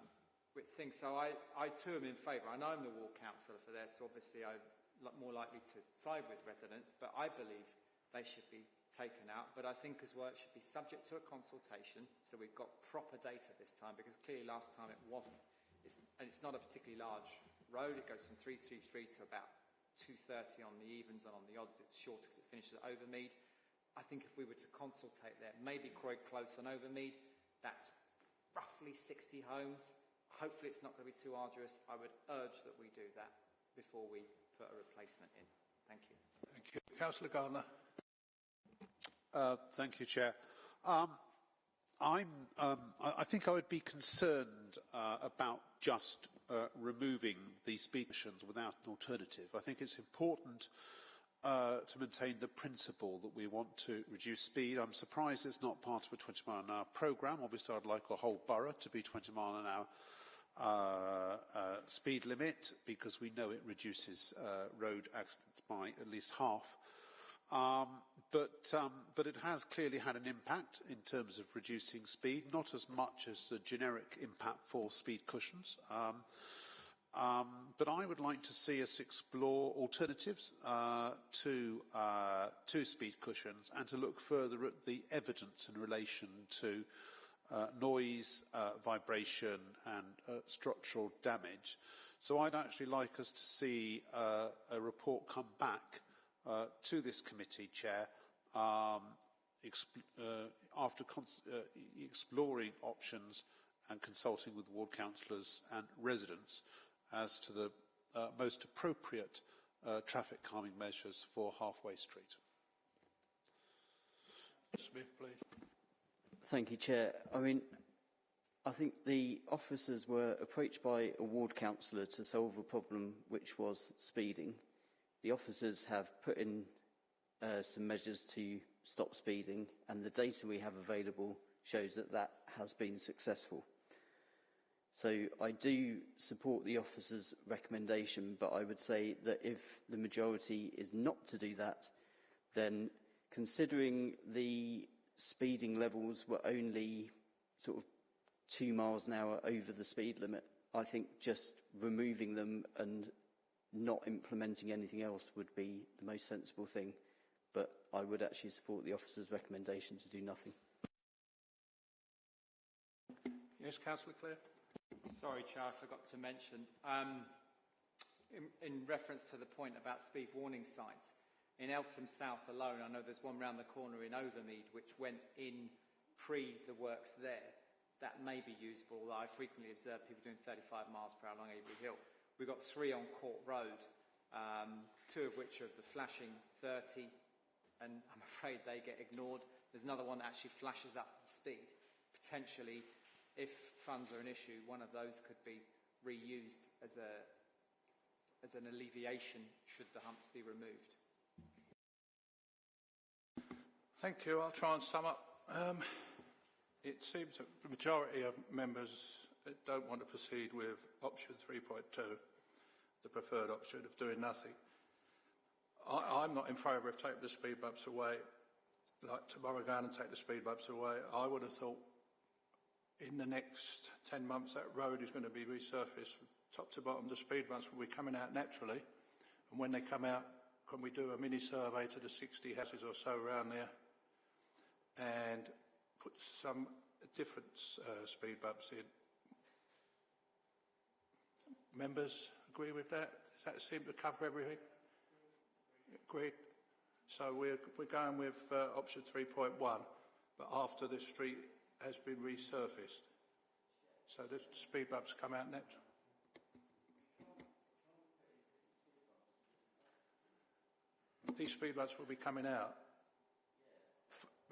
width thing. So I, I too am in favour. I know I'm the ward councillor for this, so obviously I'm more likely to side with residents, but I believe they should be taken out. But I think as well it should be subject to a consultation, so we've got proper data this time, because clearly last time it wasn't. It's, and it's not a particularly large road. It goes from 333 to about 230 on the evens and on the odds it's shorter because it finishes at Overmead. I think if we were to consultate there, maybe Croyde Close and Overmead, that's roughly 60 homes. Hopefully it's not going to be too arduous. I would urge that we do that before we put a replacement in. Thank you. Thank you. Councillor Gardner. Uh, thank you, Chair. Um, I'm, um, I, I think I would be concerned uh, about just uh, removing these speakers without an alternative. I think it's important uh, to maintain the principle that we want to reduce speed. I'm surprised it's not part of a 20 mile an hour programme. Obviously, I'd like a whole borough to be 20 mile an hour speed limit because we know it reduces uh, road accidents by at least half. Um, but, um, but it has clearly had an impact in terms of reducing speed, not as much as the generic impact for speed cushions. Um, um, but I would like to see us explore alternatives uh, to, uh, to speed cushions and to look further at the evidence in relation to uh, noise, uh, vibration and uh, structural damage. So I'd actually like us to see uh, a report come back to this committee, Chair, um, after exploring options and consulting with ward councillors and residents as to the uh, most appropriate uh, traffic calming measures for Halfway Street. Smith, please. Thank you, Chair. I mean, I think the officers were approached by a ward councillor to solve a problem which was speeding. The officers have put in uh, some measures to stop speeding, and the data we have available shows that that has been successful. So I do support the officer's recommendation, but I would say that if the majority is not to do that, then considering the speeding levels were only sort of two miles an hour over the speed limit, I think just removing them and not implementing anything else would be the most sensible thing. But I would actually support the officer's recommendation to do nothing. Yes, Councillor Clare? Sorry, Chair, I forgot to mention. Um, in, in reference to the point about speed warning signs, in Eltham South alone, I know there's one round the corner in Overmead which went in pre the works there. That may be usable, although I frequently observe people doing 35 miles per hour along Avery Hill. We've got three on Court Road, um, two of which are of the flashing 30, and I'm afraid they get ignored. There's another one that actually flashes up the speed. Potentially, if funds are an issue, one of those could be reused as, a, as an alleviation should the humps be removed. Thank you. I'll try and sum up. Um, it seems that the majority of members don't want to proceed with option 3.2, the preferred option of doing nothing. I, am not in favour of taking the speed bumps away, like tomorrow going and take the speed bumps away. I would have thought in the next 10 months that road is going to be resurfaced top to bottom. The speed bumps will be coming out naturally. And when they come out, can we do a mini survey to the 60 houses or so around there and put some different uh, speed bumps in. Members agree with that? Does that seem to cover everything? Agreed. So we're, we're going with uh, option 3.1, but after the street has been resurfaced. So the speed bumps come out next. These speed bumps will be coming out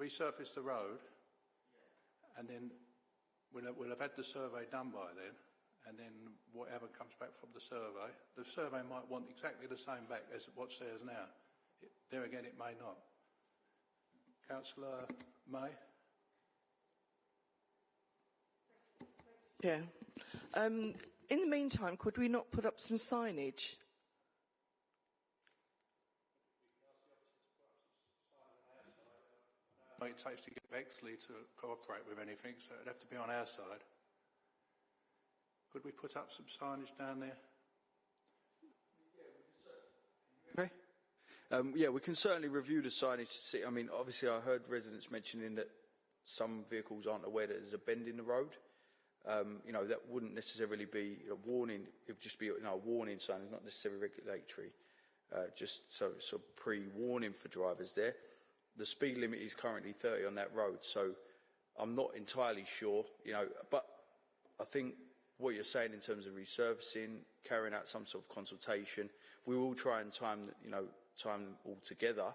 resurface the road, and then we'll have, we'll have had the survey done by then, and then whatever comes back from the survey, the survey might want exactly the same back as what's there now. It, there again, it may not. Councillor May? Yeah. Um, in the meantime, could we not put up some signage it takes to get Bexley to cooperate with anything, so it'd have to be on our side. Could we put up some signage down there? Okay. Um, yeah, we can certainly review the signage to see. I mean, obviously, I heard residents mentioning that some vehicles aren't aware that there's a bend in the road. Um, you know, that wouldn't necessarily be a warning. It would just be you know, a warning sign, not necessarily regulatory. Uh, just so, so pre-warning for drivers there the speed limit is currently 30 on that road, so I'm not entirely sure, you know, but I think what you're saying in terms of resurfacing, carrying out some sort of consultation, we will try and time, you know, time all together.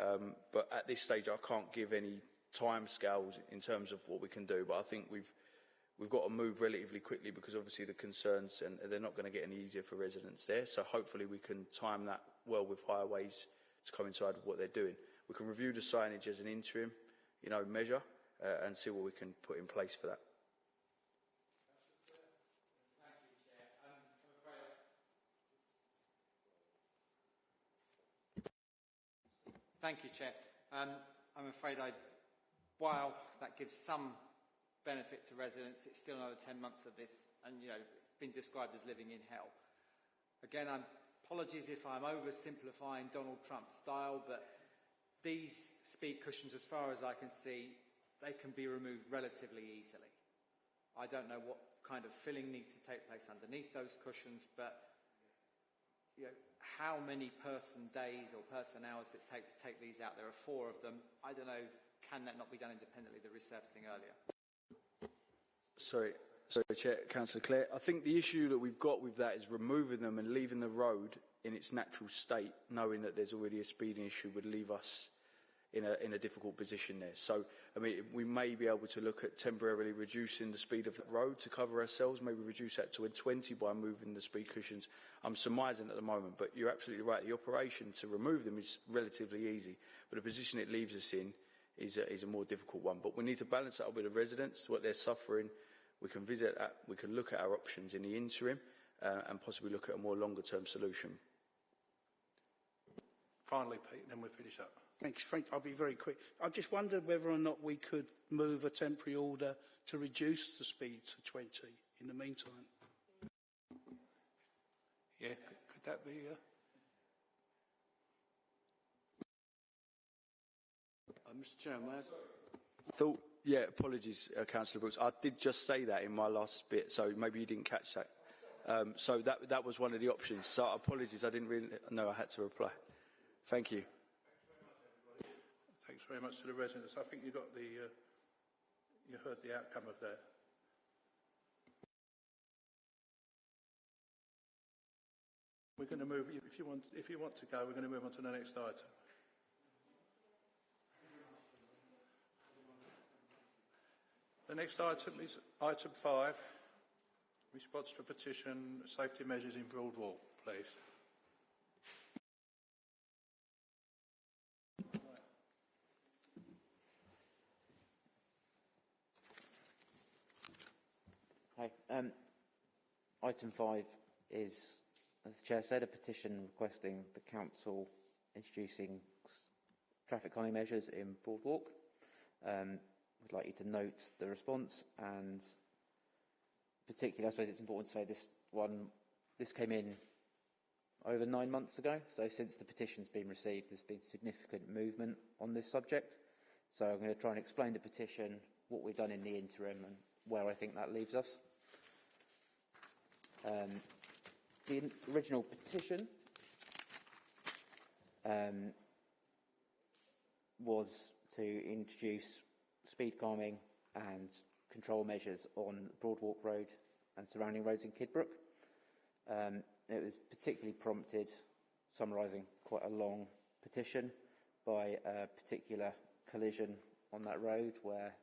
Um, but at this stage, I can't give any time scales in terms of what we can do. But I think we've we've got to move relatively quickly because obviously the concerns and they're not going to get any easier for residents there. So hopefully we can time that well with highways to coincide with what they're doing. We can review the signage as an interim, you know, measure uh, and see what we can put in place for that. Thank you, Chair. Um, I'm afraid I, while that gives some benefit to residents, it's still another 10 months of this, and you know, it's been described as living in hell. Again, I'm, apologies if I'm oversimplifying Donald Trump's style, but these speed cushions, as far as I can see, they can be removed relatively easily. I don't know what kind of filling needs to take place underneath those cushions, but you know, how many person days or person hours it takes to take these out. There are four of them. I don't know, can that not be done independently, the resurfacing earlier? Sorry, sorry Chair, Councillor Clare. I think the issue that we've got with that is removing them and leaving the road in its natural state, knowing that there's already a speeding issue, would leave us in a, in a difficult position there. So, I mean, we may be able to look at temporarily reducing the speed of the road to cover ourselves, maybe reduce that to a 20 by moving the speed cushions. I'm surmising at the moment, but you're absolutely right. The operation to remove them is relatively easy, but the position it leaves us in is a, is a more difficult one. But we need to balance that up with the residents, what they're suffering. We can visit, we can look at our options in the interim uh, and possibly look at a more longer term solution. Finally, Pete, and then we'll finish up. Thanks, Frank. I'll be very quick. I just wondered whether or not we could move a temporary order to reduce the speed to 20 in the meantime. Yeah, could, could that be... Uh... Uh, Mr Chairman, may I... Thought, yeah, apologies, uh, Councillor Brooks. I did just say that in my last bit, so maybe you didn't catch that. Um, so that, that was one of the options. So apologies, I didn't really know I had to reply. Thank you. Thanks very much to the residents. I think you got the, uh, you heard the outcome of that. We're going to move, if you want, if you want to go, we're going to move on to the next item. The next item is item five, response to petition safety measures in Broadwalk, please. Um, item five is, as the Chair said, a petition requesting the Council introducing traffic calming measures in Broadwalk. Um, would like you to note the response and particularly, I suppose it's important to say this one, this came in over nine months ago. So since the petition's been received, there's been significant movement on this subject. So I'm going to try and explain the petition, what we've done in the interim and where I think that leaves us. Um, the original petition um, was to introduce speed calming and control measures on Broadwalk Road and surrounding roads in Kidbrooke. Um, it was particularly prompted, summarising quite a long petition, by a particular collision on that road where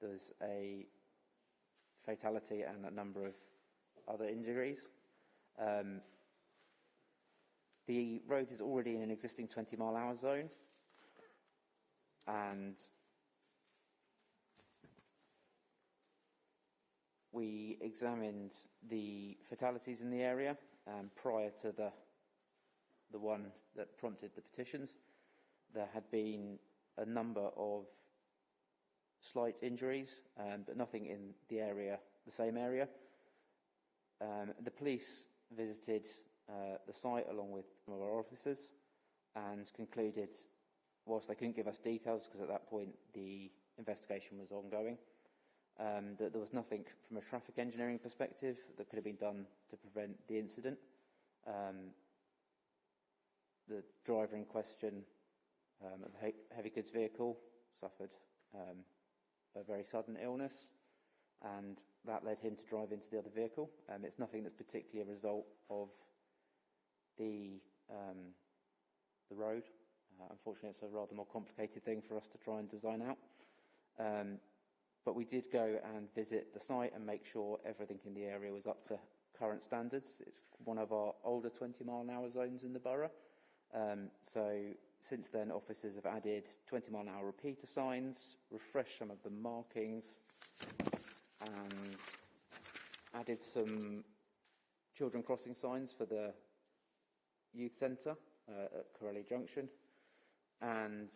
there's a fatality and a number of other injuries. Um, the road is already in an existing 20 mile hour zone and we examined the fatalities in the area um, prior to the the one that prompted the petitions. There had been a number of slight injuries, um, but nothing in the area, the same area. Um, the police visited uh, the site along with some of our officers and concluded, whilst they couldn't give us details because at that point the investigation was ongoing, um, that there was nothing from a traffic engineering perspective that could have been done to prevent the incident. Um, the driver in question um, of the heavy goods vehicle suffered um, a very sudden illness and that led him to drive into the other vehicle. Um, it's nothing that's particularly a result of the, um, the road. Uh, unfortunately, it's a rather more complicated thing for us to try and design out. Um, but we did go and visit the site and make sure everything in the area was up to current standards. It's one of our older 20 mile an hour zones in the borough. Um, so since then, officers have added 20 mile an hour repeater signs, refreshed some of the markings, and added some children crossing signs for the youth centre uh, at Corelli Junction, and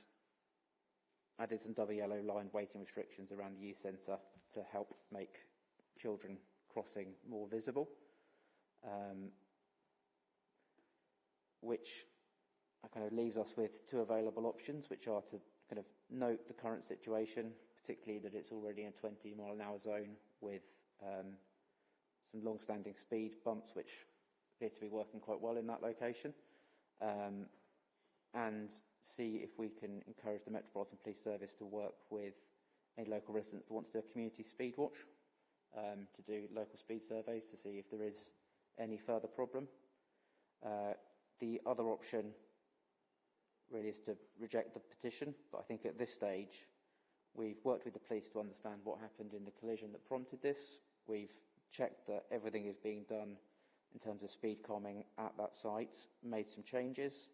added some double yellow line waiting restrictions around the youth centre to help make children crossing more visible, um, which kind of leaves us with two available options, which are to kind of note the current situation, particularly that it's already in a 20 mile an hour zone with um, some long-standing speed bumps, which appear to be working quite well in that location, um, and see if we can encourage the Metropolitan Police Service to work with any local residents that want to do a community speed watch, um, to do local speed surveys to see if there is any further problem. Uh, the other option really is to reject the petition, but I think at this stage we've worked with the police to understand what happened in the collision that prompted this. We've checked that everything is being done in terms of speed calming at that site, made some changes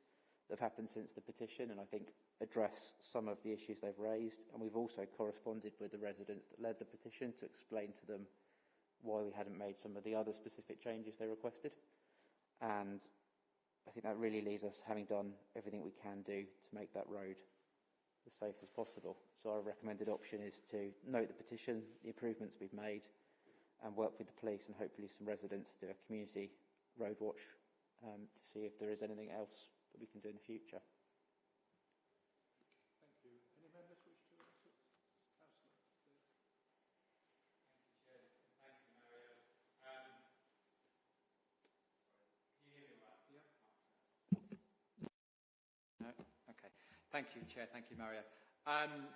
that have happened since the petition, and I think address some of the issues they've raised. And we've also corresponded with the residents that led the petition to explain to them why we hadn't made some of the other specific changes they requested. And I think that really leaves us having done everything we can do to make that road as safe as possible. So our recommended option is to note the petition, the improvements we've made, and work with the police and hopefully some residents to do a community road watch um, to see if there is anything else that we can do in the future. Thank you. Any members wish to answer? No? Okay. Thank you, Chair. Thank you, Mario. Um,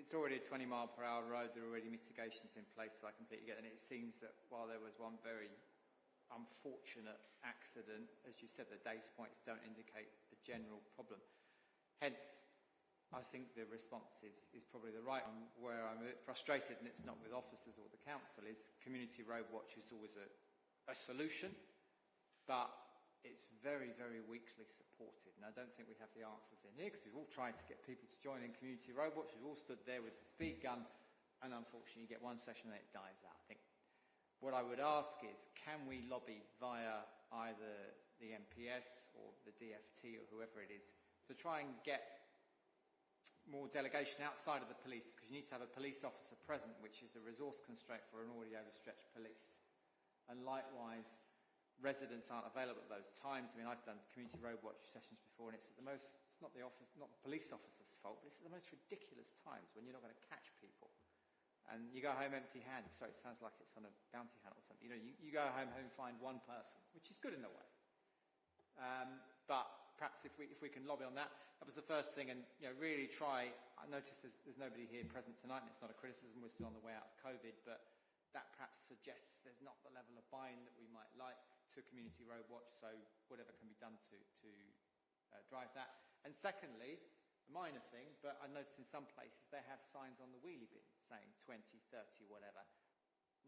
it's already a 20 mile per hour road. There are already mitigations in place, so I completely get it. And it seems that while there was one very unfortunate accident, as you said, the data points don't indicate a general problem. Hence, I think the response is, is probably the right one. Where I'm a bit frustrated, and it's not with officers or the council, is community road watch is always a, a solution, but it's very, very weakly supported. And I don't think we have the answers in here because we've all tried to get people to join in community watch. We've all stood there with the speed gun, and unfortunately, you get one session and it dies out. I think what I would ask is, can we lobby via either the MPS or the DFT or whoever it is to try and get more delegation outside of the police because you need to have a police officer present, which is a resource constraint for an already overstretched police. And likewise, residents aren't available at those times. I mean, I've done community road watch sessions before, and it's at the most, it's not the office, not the police officer's fault, but it's at the most ridiculous times when you're not going to catch people and you go home empty-handed. So it sounds like it's on a bounty hunt or something. You know, you, you go home and find one person, which is good in a way. Um, but perhaps if we, if we can lobby on that, that was the first thing, and you know, really try. I noticed there's, there's nobody here present tonight, and it's not a criticism. We're still on the way out of COVID, but that perhaps suggests there's not the level of buy-in that we might like to community road watch. So whatever can be done to to uh, drive that. And secondly, a minor thing, but I noticed in some places they have signs on the wheelie bins saying 20, 30, whatever.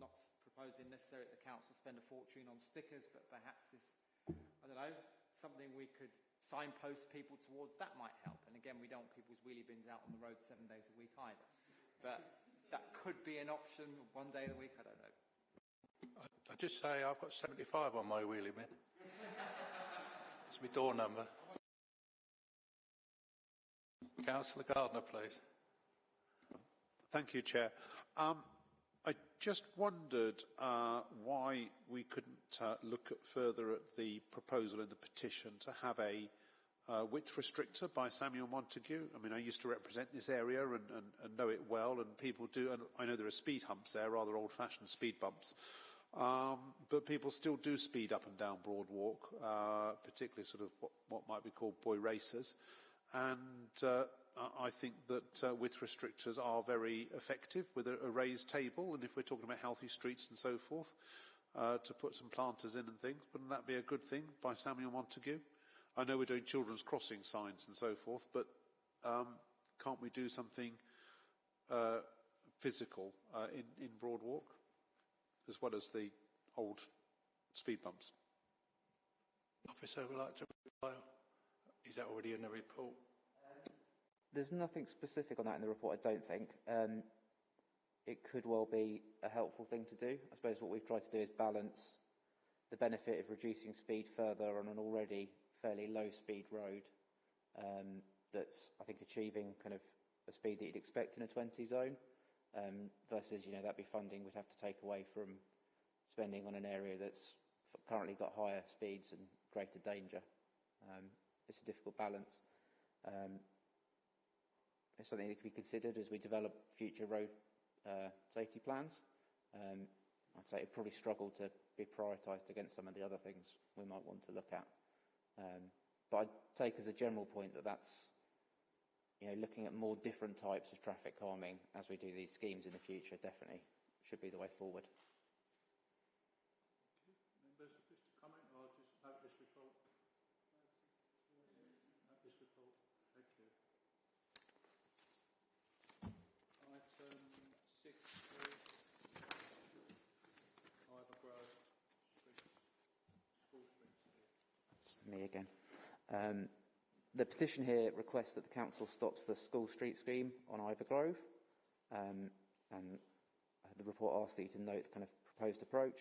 Not proposing necessarily the council spend a fortune on stickers, but perhaps if, I don't know, something we could signpost people towards, that might help. And again, we don't want people's wheelie bins out on the road seven days a week either. But that could be an option one day of the week, I don't know. I, just say I've got 75 on my wheelie bin. it's my door number. Councillor Gardner, please. Thank you, Chair. Um, I just wondered uh, why we couldn't uh, look at further at the proposal in the petition to have a uh, width restrictor by Samuel Montagu. I mean, I used to represent this area and, and, and know it well, and people do, and I know there are speed humps there, rather old-fashioned speed bumps. Um, but people still do speed up and down Broadwalk, uh, particularly sort of what, what might be called boy racers. And uh, I think that uh, width restrictors are very effective with a, a, raised table. And if we're talking about healthy streets and so forth, uh, to put some planters in and things, wouldn't that be a good thing by Samuel Montagu? I know we're doing children's crossing signs and so forth, but um, can't we do something uh, physical uh, in, in Broadwalk as well as the old speed bumps? Officer would like to reply. Is that already in the report? There's nothing specific on that in the report, I don't think. Um, it could well be a helpful thing to do. I suppose what we've tried to do is balance the benefit of reducing speed further on an already fairly low speed road um, that's, I think, achieving kind of a speed that you'd expect in a 20 zone um, versus, you know, that'd be funding we'd have to take away from spending on an area that's currently got higher speeds and greater danger. Um, it's a difficult balance. Um, it's something that can be considered as we develop future road uh, safety plans. Um, I'd say it probably struggle to be prioritised against some of the other things we might want to look at. Um, but I'd take as a general point that that's you know, looking at more different types of traffic calming as we do these schemes in the future definitely should be the way forward. Members, comment or just this report? This report. Thank you. Item 6 It's me again. Um, the petition here requests that the council stops the school street scheme on Ivor Grove, um, and the report asks you to note the kind of proposed approach.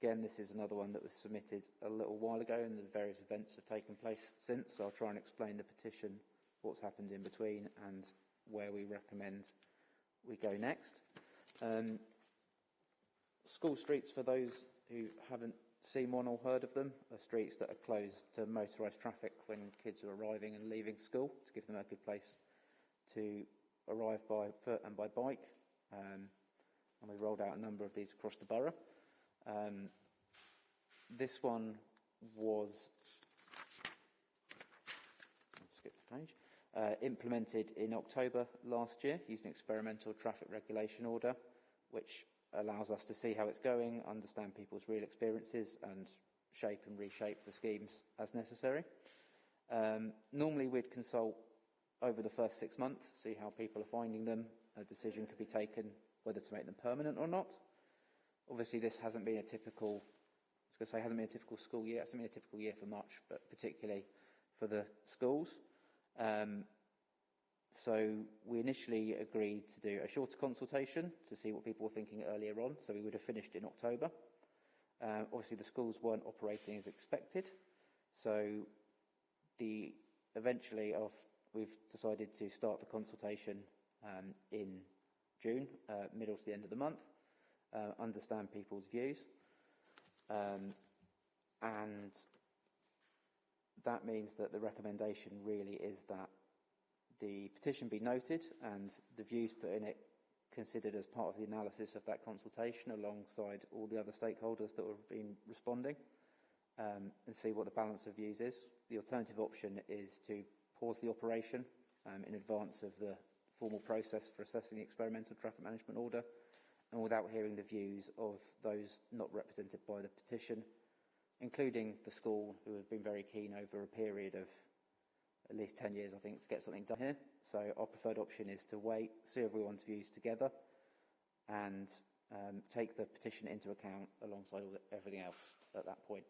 Again, this is another one that was submitted a little while ago, and the various events have taken place since. So I'll try and explain the petition, what's happened in between, and where we recommend we go next. Um, school streets, for those who haven't seen one or heard of them, are streets that are closed to motorised traffic when kids are arriving and leaving school to give them a good place to arrive by foot and by bike. Um, and we rolled out a number of these across the borough. Um, this one was skip the page, uh, implemented in October last year using experimental traffic regulation order, which allows us to see how it's going, understand people's real experiences, and shape and reshape the schemes as necessary. Um, normally, we'd consult over the first six months, see how people are finding them. A decision could be taken whether to make them permanent or not. Obviously, this hasn't been a typical, I was going to say, hasn't been a typical school year. It hasn't been a typical year for much, but particularly for the schools. Um, so we initially agreed to do a shorter consultation to see what people were thinking earlier on. So we would have finished in October. Uh, obviously, the schools weren't operating as expected. So the eventually, we've decided to start the consultation um, in June, uh, middle to the end of the month, uh, understand people's views. Um, and that means that the recommendation really is that the petition be noted and the views put in it considered as part of the analysis of that consultation alongside all the other stakeholders that have been responding um, and see what the balance of views is. The alternative option is to pause the operation um, in advance of the formal process for assessing the experimental traffic management order and without hearing the views of those not represented by the petition, including the school who have been very keen over a period of at least 10 years, I think, to get something done here. So our preferred option is to wait, see everyone's views together, and um, take the petition into account alongside all the, everything else at that point.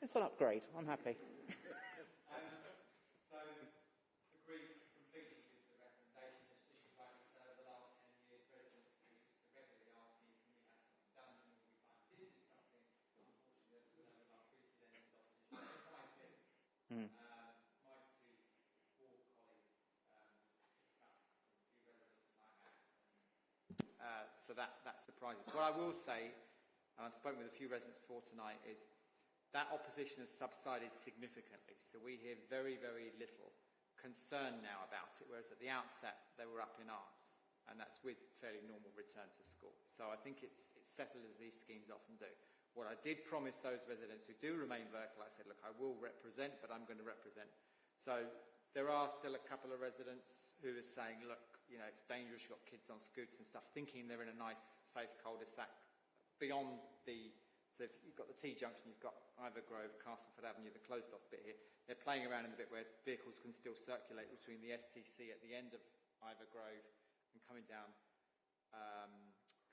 It's an upgrade. I'm happy. So that, that surprises. What I will say, and I've spoken with a few residents before tonight, is that opposition has subsided significantly. So we hear very, very little concern now about it, whereas at the outset they were up in arms. And that's with fairly normal return to school. So I think it's, it's settled as these schemes often do. What I did promise those residents who do remain vertical, I said, look, I will represent, but I'm going to represent. So there are still a couple of residents who are saying, look, you know, it's dangerous, you've got kids on scooters and stuff, thinking they're in a nice, safe cul-de-sac beyond the, so if you've got the T-junction, you've got Ivor Grove, Castleford Avenue, the closed-off bit here. They're playing around in the bit where vehicles can still circulate between the STC at the end of Ivor Grove and coming down um,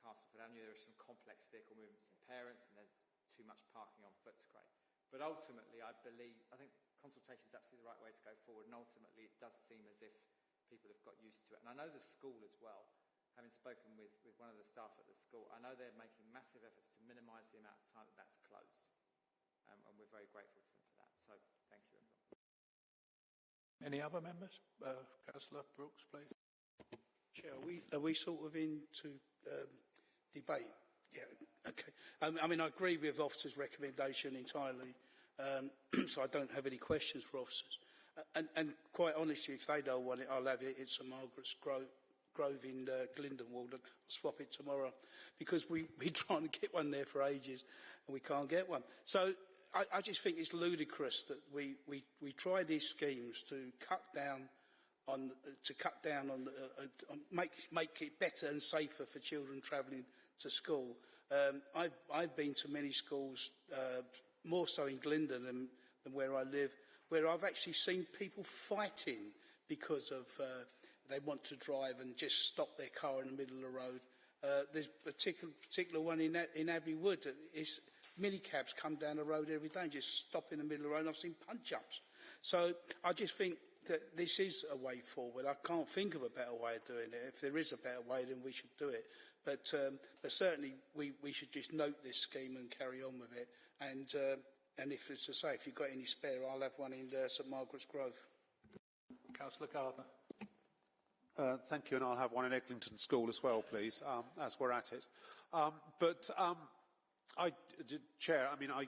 Castleford Avenue. There are some complex vehicle movements and parents, and there's too much parking on Footscray. But ultimately, I believe, I think consultation is absolutely the right way to go forward, and ultimately it does seem as if people have got used to it. And I know the school as well, having spoken with, with one of the staff at the school, I know they're making massive efforts to minimise the amount of time that that's closed. Um, and we're very grateful to them for that. So thank you, everyone. Any other members? Uh, Councillor Brooks, please. Chair, are we, are we sort of into um, debate? Yeah, okay. Um, I mean, I agree with officers' recommendation entirely, um, so I don't have any questions for officers. And, and quite honestly, if they don't want it, I'll have it. It's a Margaret's Grove, Grove in uh, Glyndon ward. I'll swap it tomorrow because we, we're trying to get one there for ages and we can't get one. So I, I just think it's ludicrous that we, we, we try these schemes to cut down on, to cut down on, uh, uh, on make, make it better and safer for children travelling to school. Um, I've, I've been to many schools, uh, more so in Glendon than, than where I live, where I've actually seen people fighting because of uh, they want to drive and just stop their car in the middle of the road. Uh, there's a particular, particular one in, in Abbey Wood. It's, minicabs come down the road every day and just stop in the middle of the road. I've seen punch-ups. So I just think that this is a way forward. I can't think of a better way of doing it. If there is a better way, then we should do it. But, um, but certainly we, we should just note this scheme and carry on with it. And, uh, and if, it's I say, if you've got any spare, I'll have one in uh, St Margaret's Grove. Councillor Gardner. Uh, thank you, and I'll have one in Eglinton School as well, please, um, as we're at it. Um, but, um, I, Chair, I mean, I,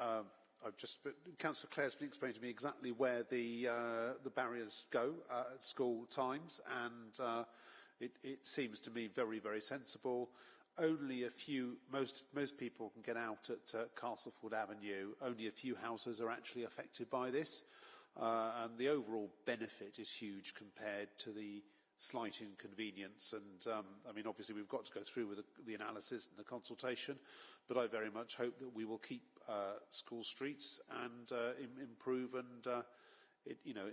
uh, I've just, Councillor Clare's been explaining to me exactly where the, uh, the barriers go uh, at school times, and uh, it, it seems to me very, very sensible. Only a few, most, most people can get out at uh, Castleford Avenue. Only a few houses are actually affected by this. Uh, and the overall benefit is huge compared to the slight inconvenience. And um, I mean, obviously, we've got to go through with the, the analysis and the consultation, but I very much hope that we will keep uh, school streets and uh, Im improve. And uh, it, you know,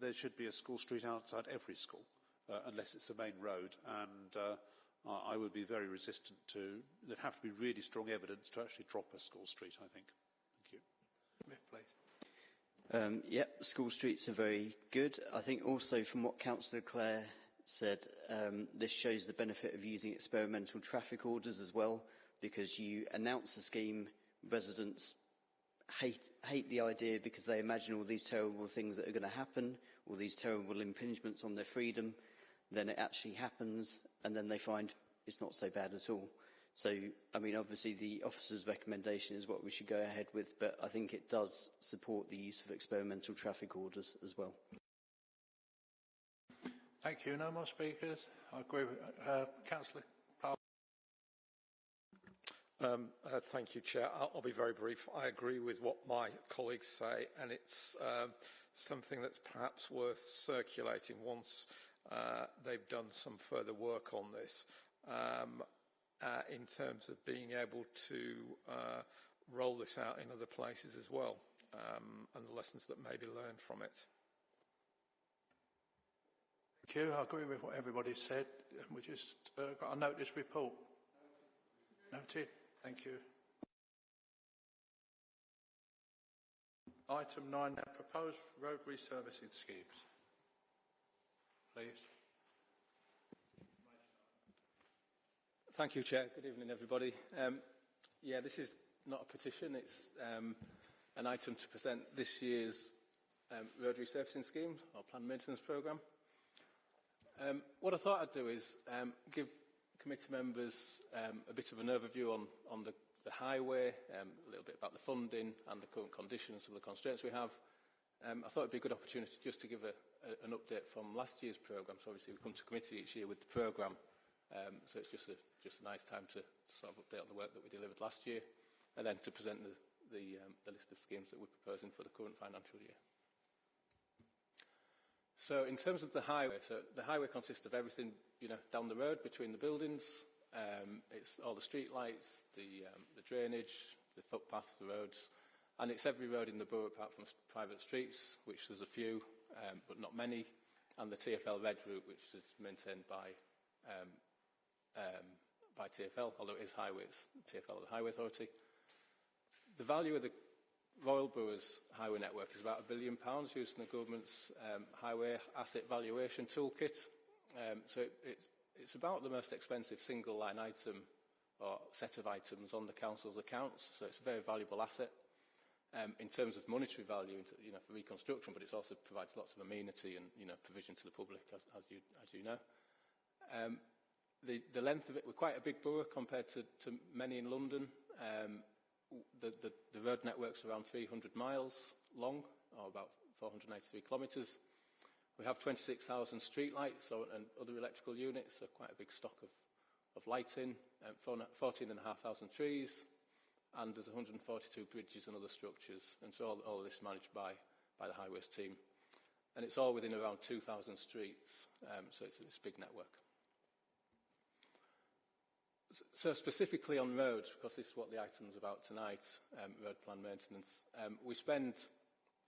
there should be a school street outside every school, uh, unless it's a main road. And uh, I would be very resistant to. There'd have to be really strong evidence to actually drop a school street. I think. Thank you. Smith, please. Um, yep, school streets are very good. I think also from what Councillor Clare said, um, this shows the benefit of using experimental traffic orders as well, because you announce a scheme, residents hate, hate the idea because they imagine all these terrible things that are going to happen, all these terrible impingements on their freedom, then it actually happens, and then they find it's not so bad at all. So, I mean, obviously the officer's recommendation is what we should go ahead with, but I think it does support the use of experimental traffic orders as well. Thank you. No more speakers. I agree with uh, Councillor um, uh, thank you, Chair. I'll, I'll, be very brief. I agree with what my colleagues say, and it's um, something that's perhaps worth circulating once uh, they've done some further work on this. Um, uh, in terms of being able to uh, roll this out in other places as well um, and the lessons that may be learned from it. Thank you. I agree with what everybody said. We just uh, got a notice report. Noted. Thank you. Item 9 now, proposed road resurfacing schemes. Please. Thank you, Chair. Good evening, everybody. Um, yeah, this is not a petition. It's um, an item to present this year's um, road resurfacing scheme, or planned maintenance programme. Um, what I thought I'd do is um, give committee members um, a bit of an overview on, on the, the highway, um, a little bit about the funding and the current conditions of the constraints we have. Um, I thought it'd be a good opportunity just to give a, a, an update from last year's programme. So obviously we come to committee each year with the programme Um, so it's just a, just a nice time to, to sort of update on the work that we delivered last year and then to present the, the, um, the list of schemes that we're proposing for the current financial year. So in terms of the highway, so the highway consists of everything, you know, down the road between the buildings. Um, it's all the street lights, the, um, the drainage, the footpaths, the roads, and it's every road in the borough apart from private streets, which there's a few, um, but not many, and the TFL red route, which is maintained by um, um, by TFL, although it is highways, TFL the Highway Authority. The value of the Royal Borough's highway network is about a billion pounds used in the government's um, highway asset valuation toolkit. Um, so it, it's, it's about the most expensive single line item or set of items on the council's accounts. So it's a very valuable asset um, in terms of monetary value you know, for reconstruction, but it also provides lots of amenity and you know, provision to the public, as, as, you, as you know. Um, the, the length of it, we're quite a big borough compared to, to many in London. Um, the, the, the road network's around 300 miles long, or about 493 kilometres. We have 26,000 street lights so, and other electrical units, so quite a big stock of, of lighting, um, 14,500 trees, and there's 142 bridges and other structures, and so all, all of this managed by, by the highways team. And it's all within around 2,000 streets, um, so it's, it's a big network. So specifically on roads, because this is what the item's about tonight, um, road plan maintenance, um, we spend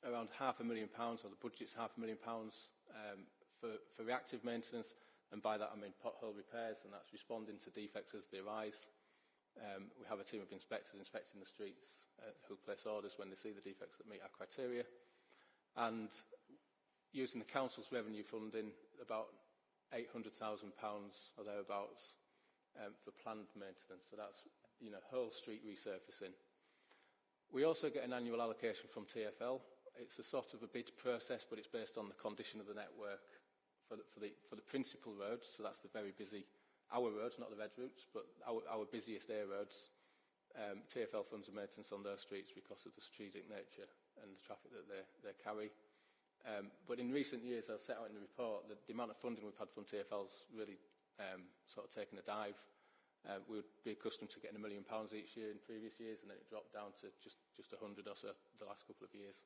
around half a million pounds, or the budget's half a million pounds um, for, for reactive maintenance, and by that I mean pothole repairs, and that's responding to defects as they arise. Um, we have a team of inspectors inspecting the streets uh, who place orders when they see the defects that meet our criteria. And using the council's revenue funding, about £800,000 or thereabouts um, for planned maintenance. So that's, you know, whole street resurfacing. We also get an annual allocation from TFL. It's a sort of a bid process, but it's based on the condition of the network for the, for the, for the principal roads. So that's the very busy, our roads, not the red routes, but our, our busiest air roads. Um, TFL funds maintenance on those streets because of the strategic nature and the traffic that they, they carry. Um, but in recent years, as set out in the report, the, the amount of funding we've had from TFL's really um, sort of taken a dive. Uh, we would be accustomed to getting a million pounds each year in previous years, and then it dropped down to just, just 100 or so the last couple of years.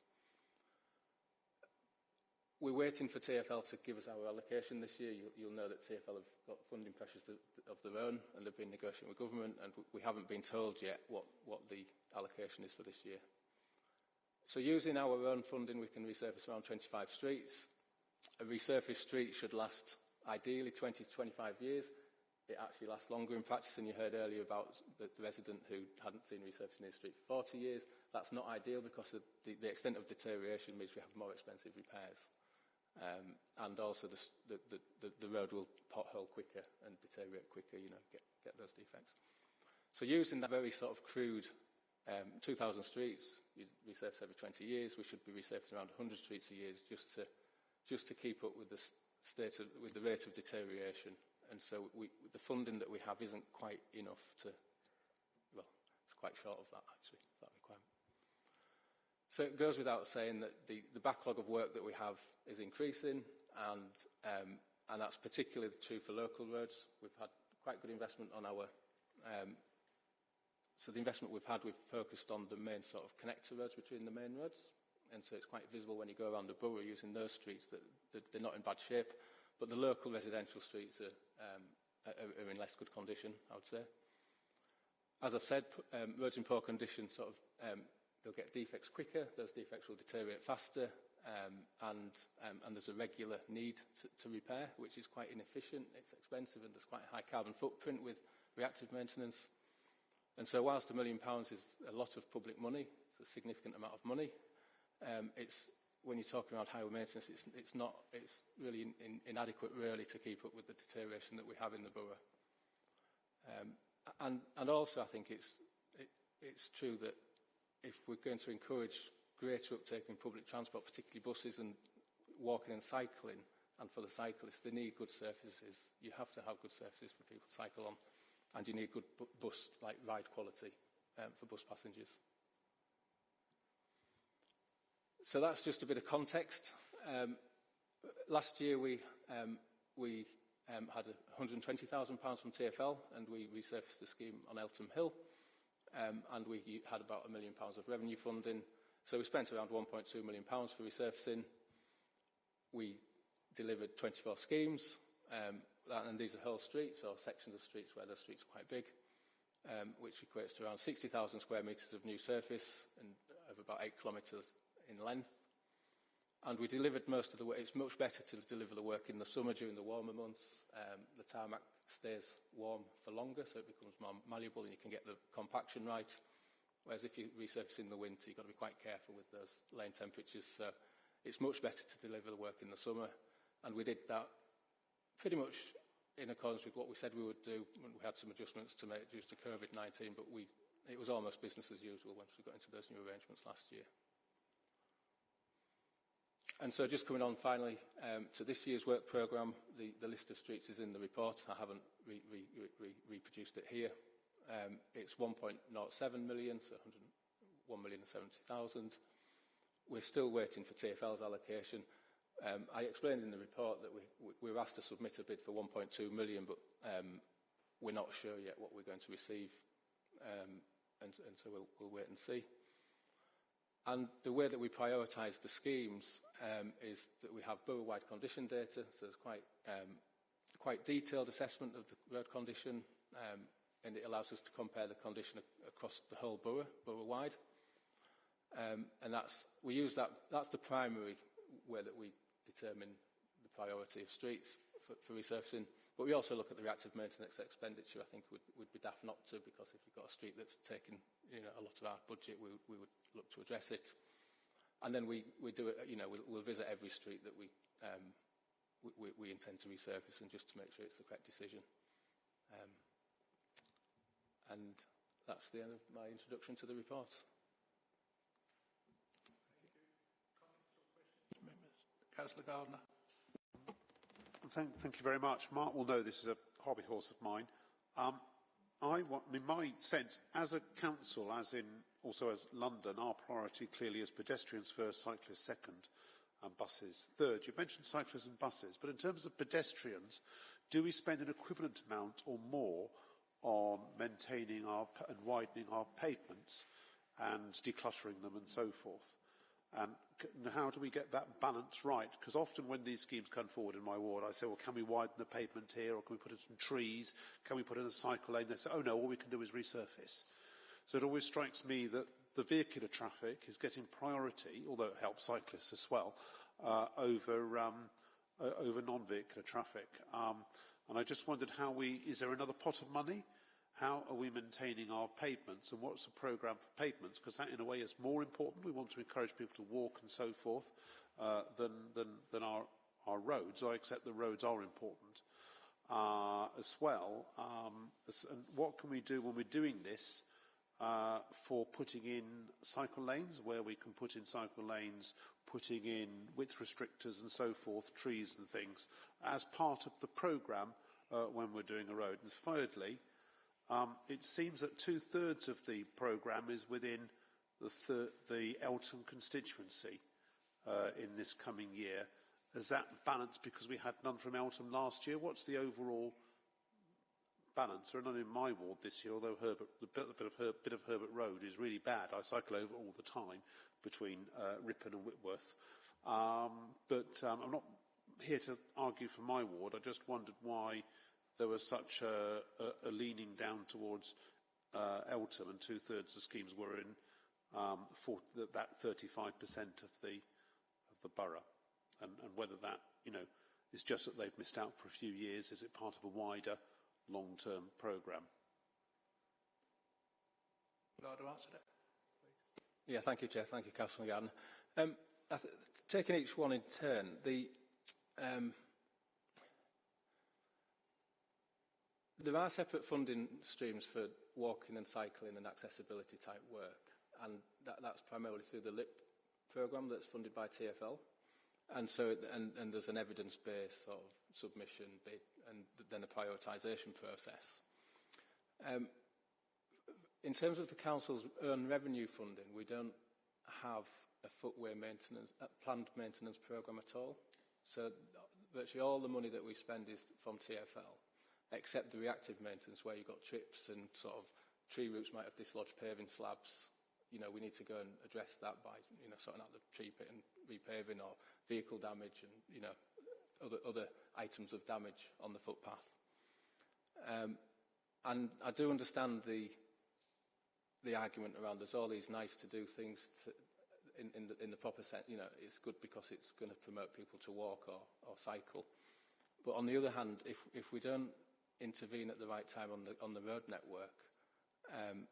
We're waiting for TFL to give us our allocation this year. You'll, you'll know that TFL have got funding pressures to, of their own, and they've been negotiating with government, and we haven't been told yet what, what the allocation is for this year. So using our own funding, we can resurface around 25 streets. A resurfaced street should last ideally 20 to 25 years. It actually lasts longer in practice, and you heard earlier about the, the resident who hadn't seen resurfacing his street for 40 years. That's not ideal because the, the, the extent of deterioration means we have more expensive repairs. Um, and also the, the, the, the road will pothole quicker and deteriorate quicker, you know, get, get those defects. So using that very sort of crude um, 2,000 streets, you resurface every 20 years. We should be resurfacing around 100 streets a year just to, just to keep up with the state of, with the rate of deterioration. And so we, the funding that we have isn't quite enough to, well, it's quite short of that actually. So it goes without saying that the, the backlog of work that we have is increasing and, um, and that's particularly true for local roads. We've had quite good investment on our um, So the investment we've had, we've focused on the main sort of connector roads between the main roads. And so it's quite visible when you go around the borough using those streets that, that they're not in bad shape. But the local residential streets are, um, are, are in less good condition, I would say. As I've said, um, roads in poor condition sort of, um, they'll get defects quicker, those defects will deteriorate faster, um, and, um, and there's a regular need to, to repair, which is quite inefficient, it's expensive, and there's quite a high carbon footprint with reactive maintenance. And so whilst a million pounds is a lot of public money, it's a significant amount of money, um, it's, when you're talking about highway maintenance, it's, it's, not, it's really in, in, inadequate really to keep up with the deterioration that we have in the borough. Um, and, and also I think it's, it, it's true that if we're going to encourage greater uptake in public transport, particularly buses and walking and cycling, and for the cyclists, they need good surfaces. You have to have good surfaces for people to cycle on and you need good bu bus like ride quality um, for bus passengers. So that's just a bit of context. Um, last year we um, we um, had £120,000 from TFL and we resurfaced the scheme on Eltham Hill um, and we had about a million pounds of revenue funding. So we spent around £1.2 million pounds for resurfacing. We delivered 24 schemes. Um, and these are whole streets or sections of streets where the streets are quite big, um, which equates to around 60,000 square metres of new surface and of about eight kilometres in length. And we delivered most of the work. It's much better to deliver the work in the summer during the warmer months. Um, the tarmac stays warm for longer, so it becomes more malleable and you can get the compaction right. Whereas if you resurface in the winter, you've got to be quite careful with those lane temperatures. So it's much better to deliver the work in the summer. And we did that pretty much in accordance with what we said we would do we had some adjustments to make due to COVID-19, but we, it was almost business as usual once we got into those new arrangements last year. And so just coming on finally um, to this year's work programme, the, the list of streets is in the report. I haven't re, re, re, reproduced it here. Um, it's 1.07 million, so 101,070,000. We're still waiting for TFL's allocation. Um, I explained in the report that we, we were asked to submit a bid for 1.2 million, but um, we're not sure yet what we're going to receive, um, and, and so we'll, we'll wait and see. And the way that we prioritise the schemes um, is that we have borough-wide condition data, so there's quite, um, quite detailed assessment of the road condition, um, and it allows us to compare the condition across the whole borough, borough-wide. Um, and that's, we use that, that's the primary way that we determine the priority of streets for, for resurfacing. But we also look at the reactive maintenance expenditure. I think would would be daft not to, because if you've got a street that's taken you know, a lot of our budget, we, we would look to address it. And then we, we do it, you know, we'll, we'll visit every street that we, um, we, we, we intend to resurface and just to make sure it's the correct decision. Um, and that's the end of my introduction to the report. Councillor Gardner. Thank, thank you very much. Mark will know this is a hobby horse of mine. Um, I want, in my sense as a council, as in also as London, our priority clearly is pedestrians first, cyclists second, and buses third. You mentioned cyclists and buses, but in terms of pedestrians, do we spend an equivalent amount or more on maintaining our, and widening our pavements and decluttering them and so forth? And how do we get that balance right? Because often when these schemes come forward in my ward, I say, well, can we widen the pavement here, or can we put in some trees? Can we put in a cycle lane? They say, oh no, all we can do is resurface. So it always strikes me that the vehicular traffic is getting priority, although it helps cyclists as well, uh, over, um, over non-vehicular traffic. Um, and I just wondered how we, is there another pot of money? How are we maintaining our pavements and what's the programme for pavements? Because that in a way is more important. We want to encourage people to walk and so forth uh, than, than, than our, our roads. I accept the roads are important uh, as well. Um, and what can we do when we're doing this uh, for putting in cycle lanes, where we can put in cycle lanes, putting in width restrictors and so forth, trees and things, as part of the programme uh, when we're doing a road. And thirdly, um, it seems that two-thirds of the programme is within the, the Eltham constituency uh, in this coming year. Is that balanced because we had none from Eltham last year? What's the overall balance? There are none in my ward this year, although Herbert, the bit, the bit, of Her, bit of Herbert Road is really bad. I cycle over all the time between uh, Ripon and Whitworth. Um, but um, I'm not here to argue for my ward. I just wondered why there was such a, a, a leaning down towards uh, Eltham, and two-thirds of the schemes were in um, for that 35% of the of the borough, and, and whether that you know is just that they've missed out for a few years. Is it part of a wider long-term programme? Would you like to answer that? Yeah, thank you, Chair. Thank you, Councillor Gardner. Um, taking each one in turn, the um, There are separate funding streams for walking and cycling and accessibility type work, and that, that's primarily through the LIP programme that's funded by TFL. And so, and, and there's an evidence-based sort of submission and then a prioritisation process. Um, in terms of the council's own revenue funding, we don't have a footway maintenance, a planned maintenance programme at all. So virtually all the money that we spend is from TFL except the reactive maintenance where you've got trips and sort of tree roots might have dislodged paving slabs. You know, we need to go and address that by, you know, sorting out the tree pit and repaving or vehicle damage and, you know, other, other items of damage on the footpath. Um, and I do understand the, the argument around there's all these nice to do things to, in, in, the, in the proper sense, you know, it's good because it's going to promote people to walk or, or cycle. But on the other hand, if, if we don't intervene at the right time on the, on the road network, um,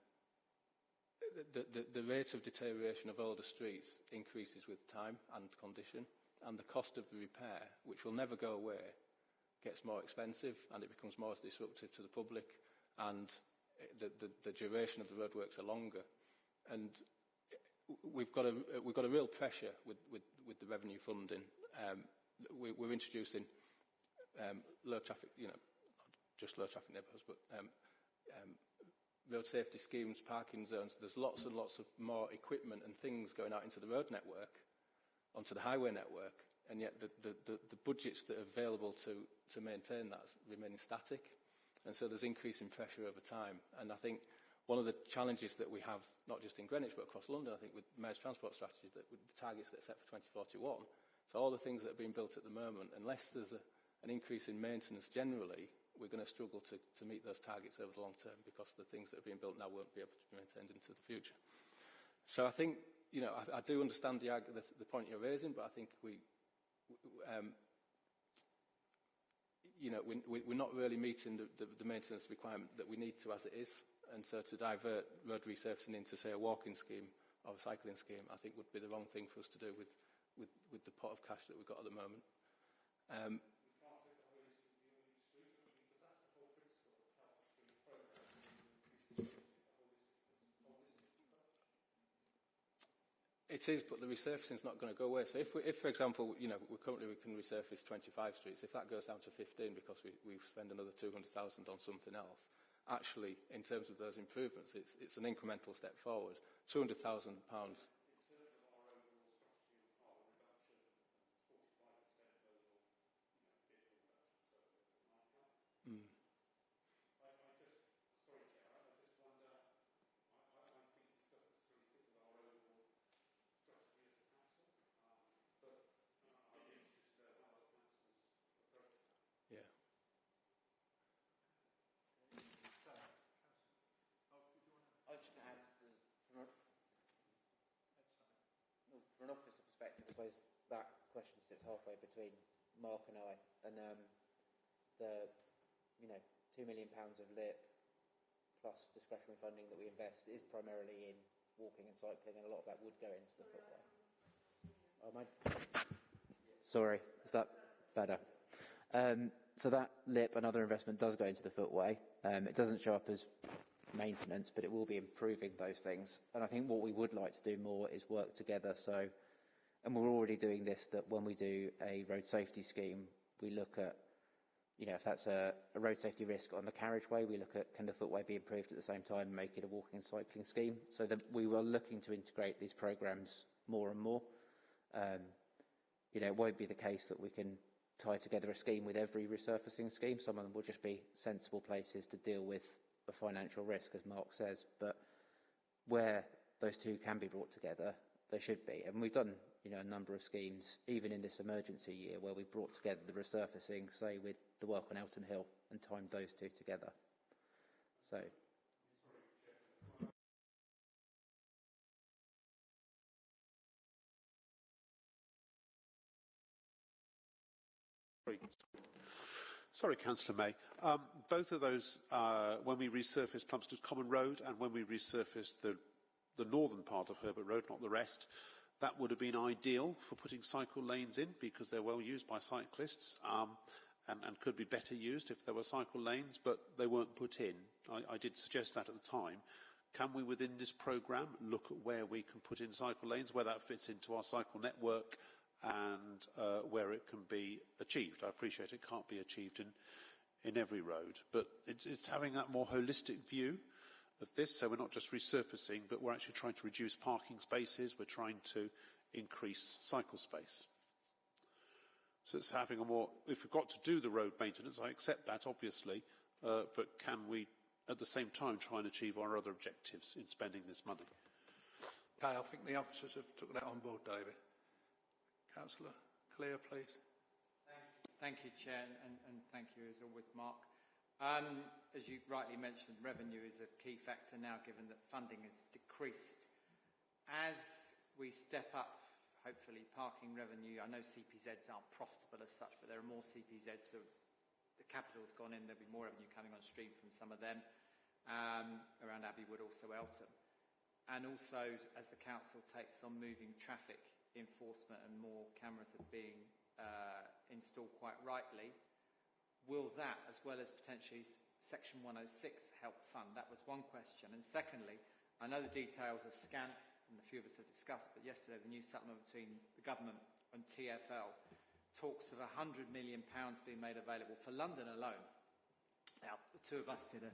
the, the, the rate of deterioration of older streets increases with time and condition, and the cost of the repair, which will never go away, gets more expensive and it becomes more disruptive to the public, and the, the, the duration of the roadworks are longer. And we've got a, we've got a real pressure with, with, with the revenue funding. Um, we, we're introducing um, low traffic, you know, just low traffic neighbourhoods, but um, um, road safety schemes, parking zones, there's lots and lots of more equipment and things going out into the road network, onto the highway network, and yet the, the, the, the budgets that are available to, to maintain that remaining static. And so there's increasing pressure over time. And I think one of the challenges that we have, not just in Greenwich, but across London, I think with Mayor's Transport Strategy, that with the targets that are set for 2041, so all the things that are being built at the moment, unless there's a, an increase in maintenance generally, we're going to struggle to, to meet those targets over the long term because the things that are being built now won't be able to be maintained into the future. So I think, you know, I, I do understand the, the, the point you're raising, but I think we, um, you know, we, we, we're not really meeting the, the, the maintenance requirement that we need to as it is. And so to divert road resurfacing into, say, a walking scheme or a cycling scheme, I think would be the wrong thing for us to do with, with, with the pot of cash that we've got at the moment. Um, It is, but the resurfacing is not going to go away. So if, we, if for example, you know, we currently we can resurface 25 streets, if that goes down to 15 because we, we spend another 200,000 on something else, actually, in terms of those improvements, it's, it's an incremental step forward. 200,000 pounds from an officer perspective, I suppose that question sits halfway between Mark and I, and um, the, you know, two million pounds of LIP plus discretionary funding that we invest is primarily in walking and cycling, and a lot of that would go into the footway. Oh, my... Sorry, is that better? Um, so that LIP and other investment does go into the footway. Um, it doesn't show up as maintenance, but it will be improving those things. And I think what we would like to do more is work together. So, and we're already doing this, that when we do a road safety scheme, we look at, you know, if that's a, a road safety risk on the carriageway, we look at can the footway be improved at the same time and make it a walking and cycling scheme. So that we were looking to integrate these programs more and more. Um, you know, it won't be the case that we can tie together a scheme with every resurfacing scheme. Some of them will just be sensible places to deal with a financial risk, as Mark says, but where those two can be brought together, they should be. And we've done, you know, a number of schemes, even in this emergency year, where we've brought together the resurfacing, say, with the work on Eltham Hill, and timed those two together. So. Sorry, Councillor May. Um, both of those, uh, when we resurfaced Plumstead Common Road and when we resurfaced the, the northern part of Herbert Road, not the rest, that would have been ideal for putting cycle lanes in because they're well used by cyclists um, and, and, could be better used if there were cycle lanes, but they weren't put in. I, I did suggest that at the time. Can we, within this programme, look at where we can put in cycle lanes, where that fits into our cycle network, and uh, where it can be achieved. I appreciate it can't be achieved in, in every road, but it's, it's having that more holistic view of this. So we're not just resurfacing, but we're actually trying to reduce parking spaces. We're trying to increase cycle space. So it's having a more, if we've got to do the road maintenance, I accept that obviously, uh, but can we at the same time try and achieve our other objectives in spending this money? Okay, I think the officers have took that on board, David. Councillor Clare, please. Thank you, Chair, and, and thank you as always, Mark. Um, as you rightly mentioned, revenue is a key factor now given that funding has decreased. As we step up, hopefully, parking revenue, I know CPZs aren't profitable as such, but there are more CPZs, so the capital's gone in, there'll be more revenue coming on stream from some of them, um, around Abbeywood, also Eltham. And also, as the council takes on moving traffic enforcement and more cameras are being uh, installed quite rightly, will that, as well as potentially Section 106, help fund? That was one question. And secondly, I know the details are scant, and a few of us have discussed, but yesterday the new settlement between the government and TfL talks of £100 million being made available for London alone. Now, the two of us did a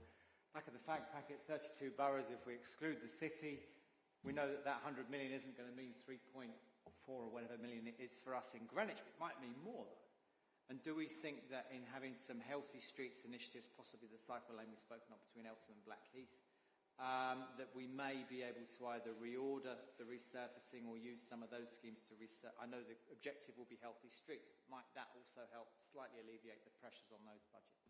back of the fag packet, 32 boroughs if we exclude the city. We know that that 100 million isn't going to mean 3.8 four or whatever million it is for us in Greenwich, but it might mean more. And do we think that in having some healthy streets initiatives, possibly the cycle lane we've spoken of between Eltham and Blackheath, um, that we may be able to either reorder the resurfacing or use some of those schemes to resurface? I know the objective will be healthy streets. Might that also help slightly alleviate the pressures on those budgets?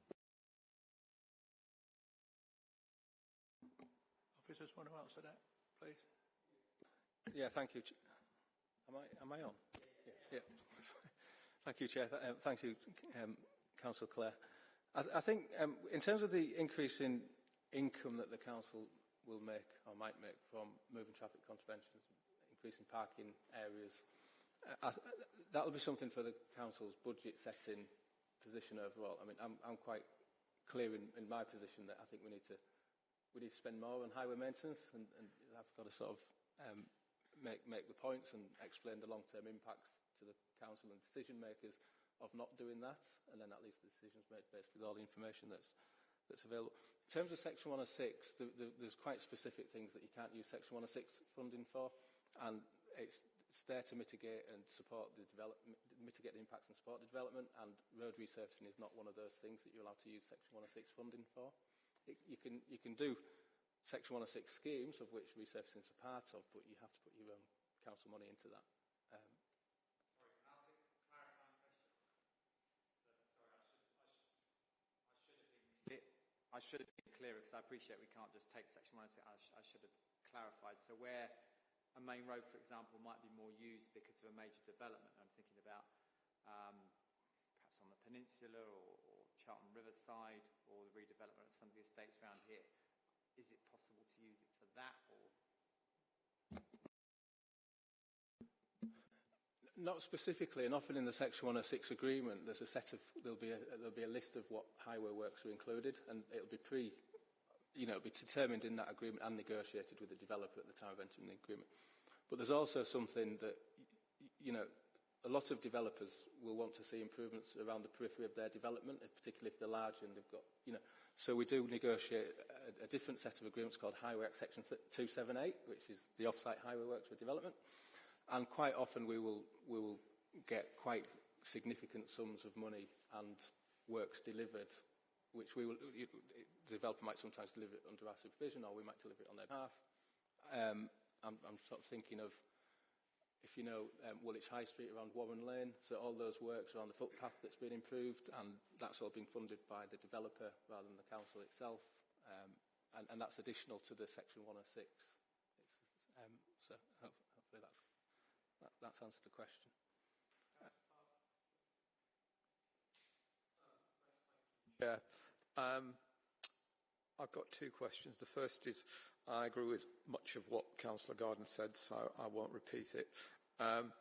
Officers want to answer that, please? Yeah, thank you. Am I, am I on? Yeah. yeah. Thank you, Chair. Um, thank you, um, Councillor Clare. I, th I think um, in terms of the increase in income that the council will make or might make from moving traffic contraventions, increasing parking areas, uh, that will be something for the council's budget setting position overall. I mean, I'm, I'm quite clear in, in my position that I think we need to we need to spend more on highway maintenance, and, and I've got to sort of um, make make the points and explain the long-term impacts to the council and decision makers of not doing that, and then at least the decisions made based with all the information that's that's available. In terms of Section 106, the, the, there's quite specific things that you can't use Section 106 funding for, and it's, it's there to mitigate and support the development, mitigate the impacts and support the development, and road resurfacing is not one of those things that you're allowed to use Section 106 funding for. It, you, can, you can do Section 106 schemes, of which resurfacing is a part of, but you have to put your own council money into that. Um, I should have been clearer because I appreciate we can't just take section 106. I, sh I should have clarified. So where a main road, for example, might be more used because of a major development, I'm thinking about um, perhaps on the peninsula or, or Charlton Riverside or the redevelopment of some of the estates around here. Is it possible to use it for that or Not specifically, and often in the Section 106 agreement, there's a set of there'll be a, there'll be a list of what highway works are included, and it'll be pre, you know, be determined in that agreement and negotiated with the developer at the time of entering the agreement. But there's also something that, you know, a lot of developers will want to see improvements around the periphery of their development, particularly if they're large and they've got, you know, so we do negotiate a, a different set of agreements called Highway Act Section 278, which is the off-site highway works for development. And quite often we will, we will get quite significant sums of money and works delivered, which we will, the developer might sometimes deliver it under our supervision or we might deliver it on their behalf. Um, I'm, I'm sort of thinking of, if you know, um, Woolwich High Street around Warren Lane, so all those works around the footpath that's been improved and that's all been funded by the developer rather than the council itself. Um, and, and that's additional to the section 106. It's, um, so that, that's answered the question. Yeah. Um, I've got two questions. The first is, I agree with much of what Councillor Gardner said, so I won't repeat it. Um,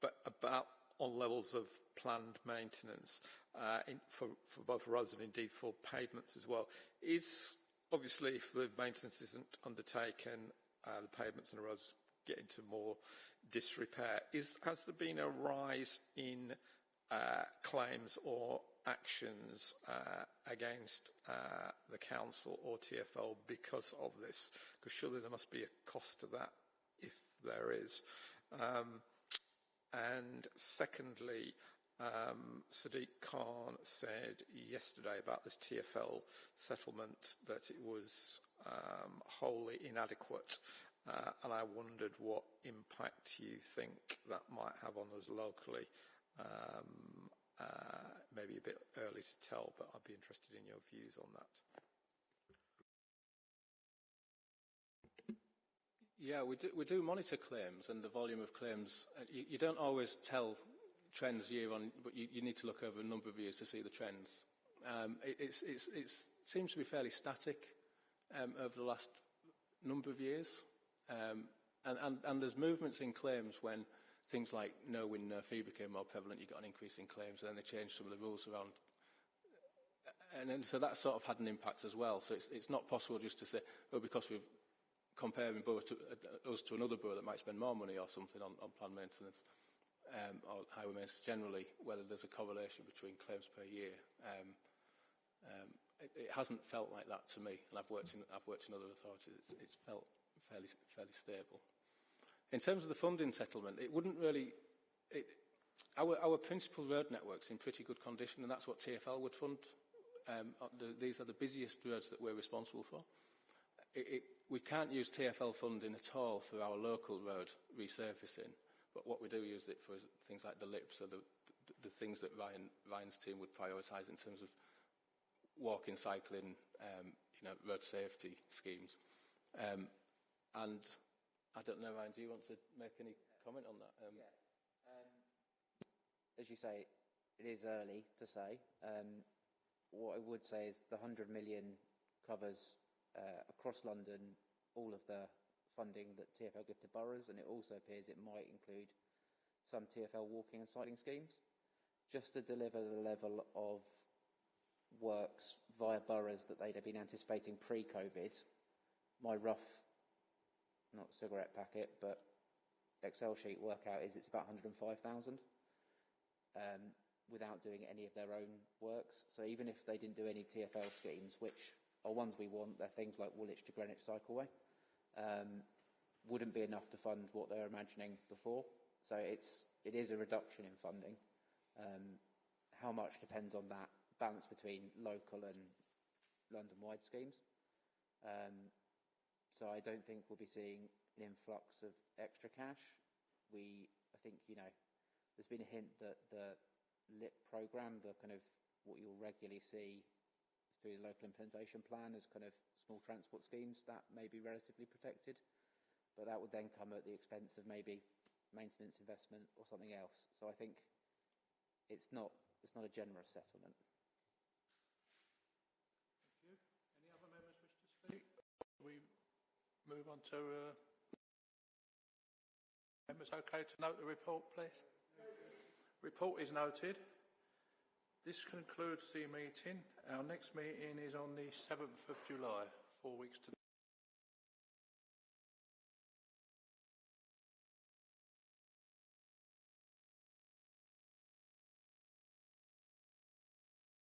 but about on levels of planned maintenance uh, in, for, for both roads and indeed for pavements as well. Is, obviously, if the maintenance isn't undertaken, uh, the pavements and the roads get into more disrepair. Is, has there been a rise in uh, claims or actions uh, against uh, the council or TFL because of this? Because surely there must be a cost to that if there is. Um, and secondly, um, Sadiq Khan said yesterday about this TFL settlement that it was um, wholly inadequate. Uh, and I wondered what impact you think that might have on us locally. Um, uh, maybe a bit early to tell, but I'd be interested in your views on that. Yeah, we do, monitor claims and the volume of claims. Uh, you, don't always tell trends year on, but you, need to look over a number of years to see the trends. Um, it seems to be fairly static um, over the last number of years. Um, and, and, and there's movements in claims when things like no win, no fee became more prevalent, you got an increase in claims, and then they changed some of the rules around. And then, so that sort of had an impact as well. So it's, it's not possible just to say, oh, because we're comparing both to, uh, us to another borough that might spend more money or something on, on plan maintenance um, or highway maintenance generally, whether there's a correlation between claims per year. Um, um, it, it hasn't felt like that to me, and I've worked in, I've worked in other authorities. It's, it's felt fairly, fairly stable. In terms of the funding settlement, it wouldn't really... It, our, our principal road network's in pretty good condition, and that's what TFL would fund. Um, uh, the, these are the busiest roads that we're responsible for. It, it, we can't use TFL funding at all for our local road resurfacing, but what we do use it for is things like the LIPs, or the, the, the things that Ryan, Ryan's team would prioritise in terms of walking, cycling, um, you know, road safety schemes. Um, And I don't know, Ryan, do you want to make any comment on that? Um, yeah. Um, as you say, it is early to say. Um, what I would say is the 100 million covers uh, across London all of the funding that TFL give to boroughs, and it also appears it might include some TFL walking and cycling schemes, just to deliver the level of works via boroughs that they'd have been anticipating pre-COVID. My rough, not cigarette packet, but Excel sheet workout is it's about 105,000 um, without doing any of their own works. So even if they didn't do any TFL schemes, which are ones we want, they're things like Woolwich to Greenwich Cycleway, um, wouldn't be enough to fund what they're imagining before. So it's, it is a reduction in funding. Um, how much depends on that balance between local and London-wide schemes. Um, so I don't think we'll be seeing an influx of extra cash. We, I think, you know, there's been a hint that the LIP programme, the kind of what you'll regularly see through the local implementation plan as kind of small transport schemes, that may be relatively protected. But that would then come at the expense of maybe maintenance investment or something else. So I think it's not, it's not a generous settlement. Thank you. Any other members wish to speak? We move on to uh, members okay to note the report, please? Report is noted. This concludes the meeting. Our next meeting is on the 7th of July, four weeks to